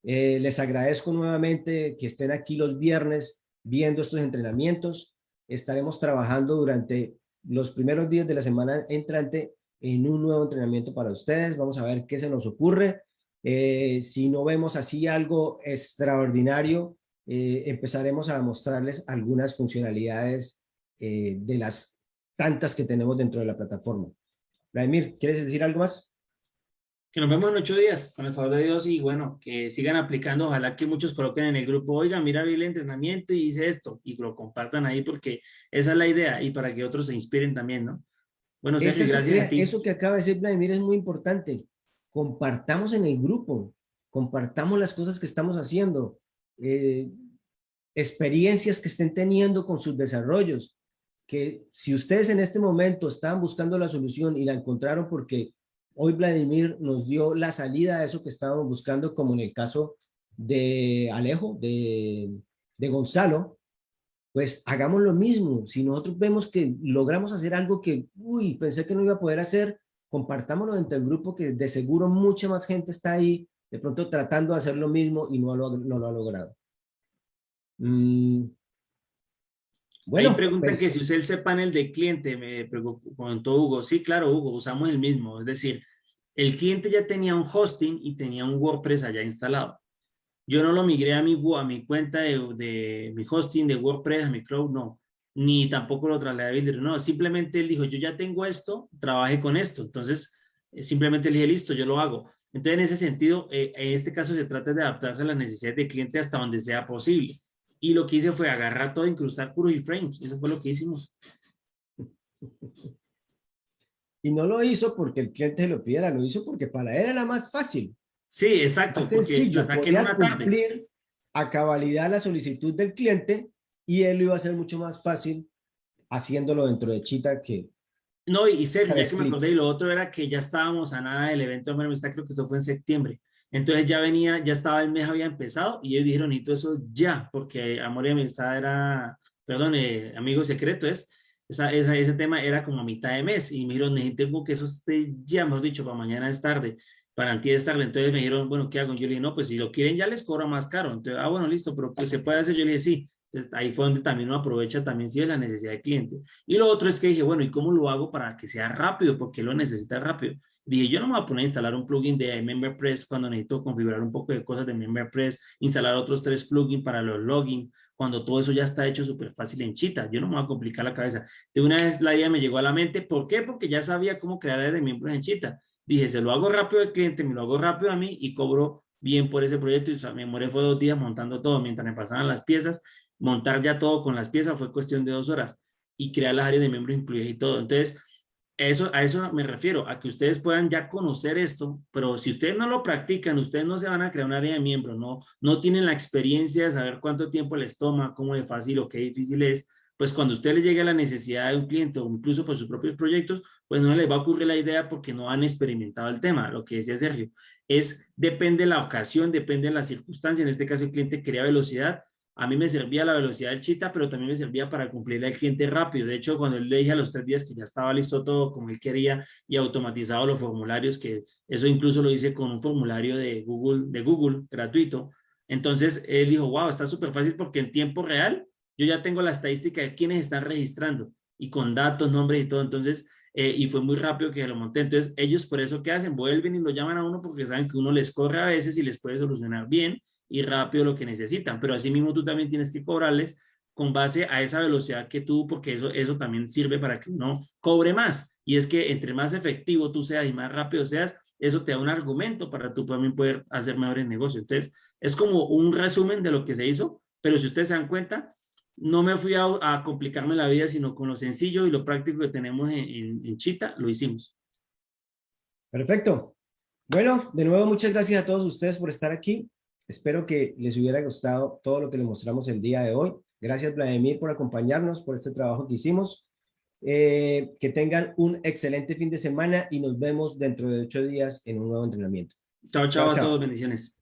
Eh, les agradezco nuevamente que estén aquí los viernes viendo estos entrenamientos. Estaremos trabajando durante los primeros días de la semana entrante en un nuevo entrenamiento para ustedes. Vamos a ver qué se nos ocurre. Eh, si no vemos así algo extraordinario, eh, empezaremos a mostrarles algunas funcionalidades eh, de las tantas que tenemos dentro de la plataforma. Vladimir, ¿quieres decir algo más? que nos vemos en ocho días, con el favor de Dios, y bueno, que sigan aplicando, ojalá que muchos coloquen en el grupo, oiga, mira, vi el entrenamiento y hice esto, y lo compartan ahí porque esa es la idea, y para que otros se inspiren también, ¿no? Bueno, Sergio, gracias a ti. Eso que acaba de decir Vladimir es muy importante, compartamos en el grupo, compartamos las cosas que estamos haciendo, eh, experiencias que estén teniendo con sus desarrollos, que si ustedes en este momento estaban buscando la solución y la encontraron porque Hoy Vladimir nos dio la salida a eso que estábamos buscando, como en el caso de Alejo, de, de Gonzalo, pues hagamos lo mismo. Si nosotros vemos que logramos hacer algo que, uy, pensé que no iba a poder hacer, compartámoslo entre el grupo que de seguro mucha más gente está ahí, de pronto tratando de hacer lo mismo y no lo, no lo ha logrado. Mm. Bueno, Ahí preguntan pues que si usted ese panel de cliente, me preguntó Hugo. Sí, claro, Hugo, usamos el mismo. Es decir, el cliente ya tenía un hosting y tenía un WordPress allá instalado. Yo no lo migré a mi, cuenta de, mi hosting de WordPress, a mi cloud, no. Ni tampoco lo trasladé a Builder, no. Simplemente él dijo, yo ya tengo esto, trabaje con esto. Entonces, eh, simplemente le dije, listo, yo lo hago. Entonces, en ese sentido, eh, en este caso se trata de adaptarse a las necesidades del cliente hasta donde sea posible. Y lo que hice fue agarrar todo, incrustar puros iframes. Eso fue lo que hicimos. Y no lo hizo porque el cliente lo pidiera, lo hizo porque para él era más fácil. Sí, exacto. Más sencillo, podía cumplir a cabalidad la solicitud del cliente y él lo iba a hacer mucho más fácil haciéndolo dentro de Chita que... No, y Sergio, ya que me acordé, y lo otro era que ya estábamos a nada del evento de Amistad, creo que eso fue en septiembre. Entonces ya venía, ya estaba el mes, había empezado y ellos dijeron, y todo eso ya, porque Amor y Amistad era, perdón, eh, amigo secreto es, esa, esa, ese tema era como a mitad de mes y me dijeron, necesito que eso esté ya, hemos dicho, para mañana es tarde, para antes es tarde. Entonces me dijeron, bueno, ¿qué hago? Yo le dije, no, pues si lo quieren ya les cobra más caro. Entonces, ah, bueno, listo, pero ¿qué se puede hacer? Yo le dije, sí. Entonces, ahí fue donde también uno aprovecha también si es la necesidad del cliente. Y lo otro es que dije, bueno, ¿y cómo lo hago para que sea rápido? Porque lo necesita rápido. Dije, yo no me voy a poner a instalar un plugin de MemberPress cuando necesito configurar un poco de cosas de MemberPress, instalar otros tres plugins para los login, cuando todo eso ya está hecho súper fácil en Chita. Yo no me voy a complicar la cabeza. De una vez la idea me llegó a la mente. ¿Por qué? Porque ya sabía cómo crear de miembros en Chita. Dije, se lo hago rápido al cliente, me lo hago rápido a mí y cobro bien por ese proyecto. Y o sea, me demoré fue dos días montando todo mientras me pasaban las piezas. Montar ya todo con las piezas fue cuestión de dos horas y crear las áreas de miembros incluidas y todo. Entonces, eso, a eso me refiero, a que ustedes puedan ya conocer esto, pero si ustedes no lo practican, ustedes no se van a crear un área de miembros, no, no tienen la experiencia de saber cuánto tiempo les toma, cómo de fácil o qué difícil es, pues cuando usted le llegue la necesidad de un cliente o incluso por sus propios proyectos, pues no les va a ocurrir la idea porque no han experimentado el tema, lo que decía Sergio. Es, depende de la ocasión, depende de la circunstancia, en este caso el cliente quería velocidad, a mí me servía la velocidad del chita, pero también me servía para cumplirle al cliente rápido. De hecho, cuando él le dije a los tres días que ya estaba listo todo como él quería y automatizado los formularios, que eso incluso lo hice con un formulario de Google, de Google gratuito. Entonces, él dijo, wow, está súper fácil porque en tiempo real yo ya tengo la estadística de quiénes están registrando y con datos, nombres y todo. Entonces, eh, y fue muy rápido que lo monté. Entonces, ellos por eso, ¿qué hacen? Vuelven y lo llaman a uno porque saben que uno les corre a veces y les puede solucionar bien y rápido lo que necesitan, pero asimismo tú también tienes que cobrarles con base a esa velocidad que tú, porque eso, eso también sirve para que uno cobre más. Y es que entre más efectivo tú seas y más rápido seas, eso te da un argumento para tú también poder hacer mejores negocios. Entonces, es como un resumen de lo que se hizo, pero si ustedes se dan cuenta, no me fui a, complicarme la vida, sino con lo sencillo y lo práctico que tenemos en, en Chita, lo hicimos. Perfecto. Bueno, de nuevo, muchas gracias a todos ustedes por estar aquí. Espero que les hubiera gustado todo lo que les mostramos el día de hoy. Gracias, Vladimir, por acompañarnos, por este trabajo que hicimos. Eh, que tengan un excelente fin de semana y nos vemos dentro de ocho días en un nuevo entrenamiento. Chao, chao, chao a todos. Bendiciones.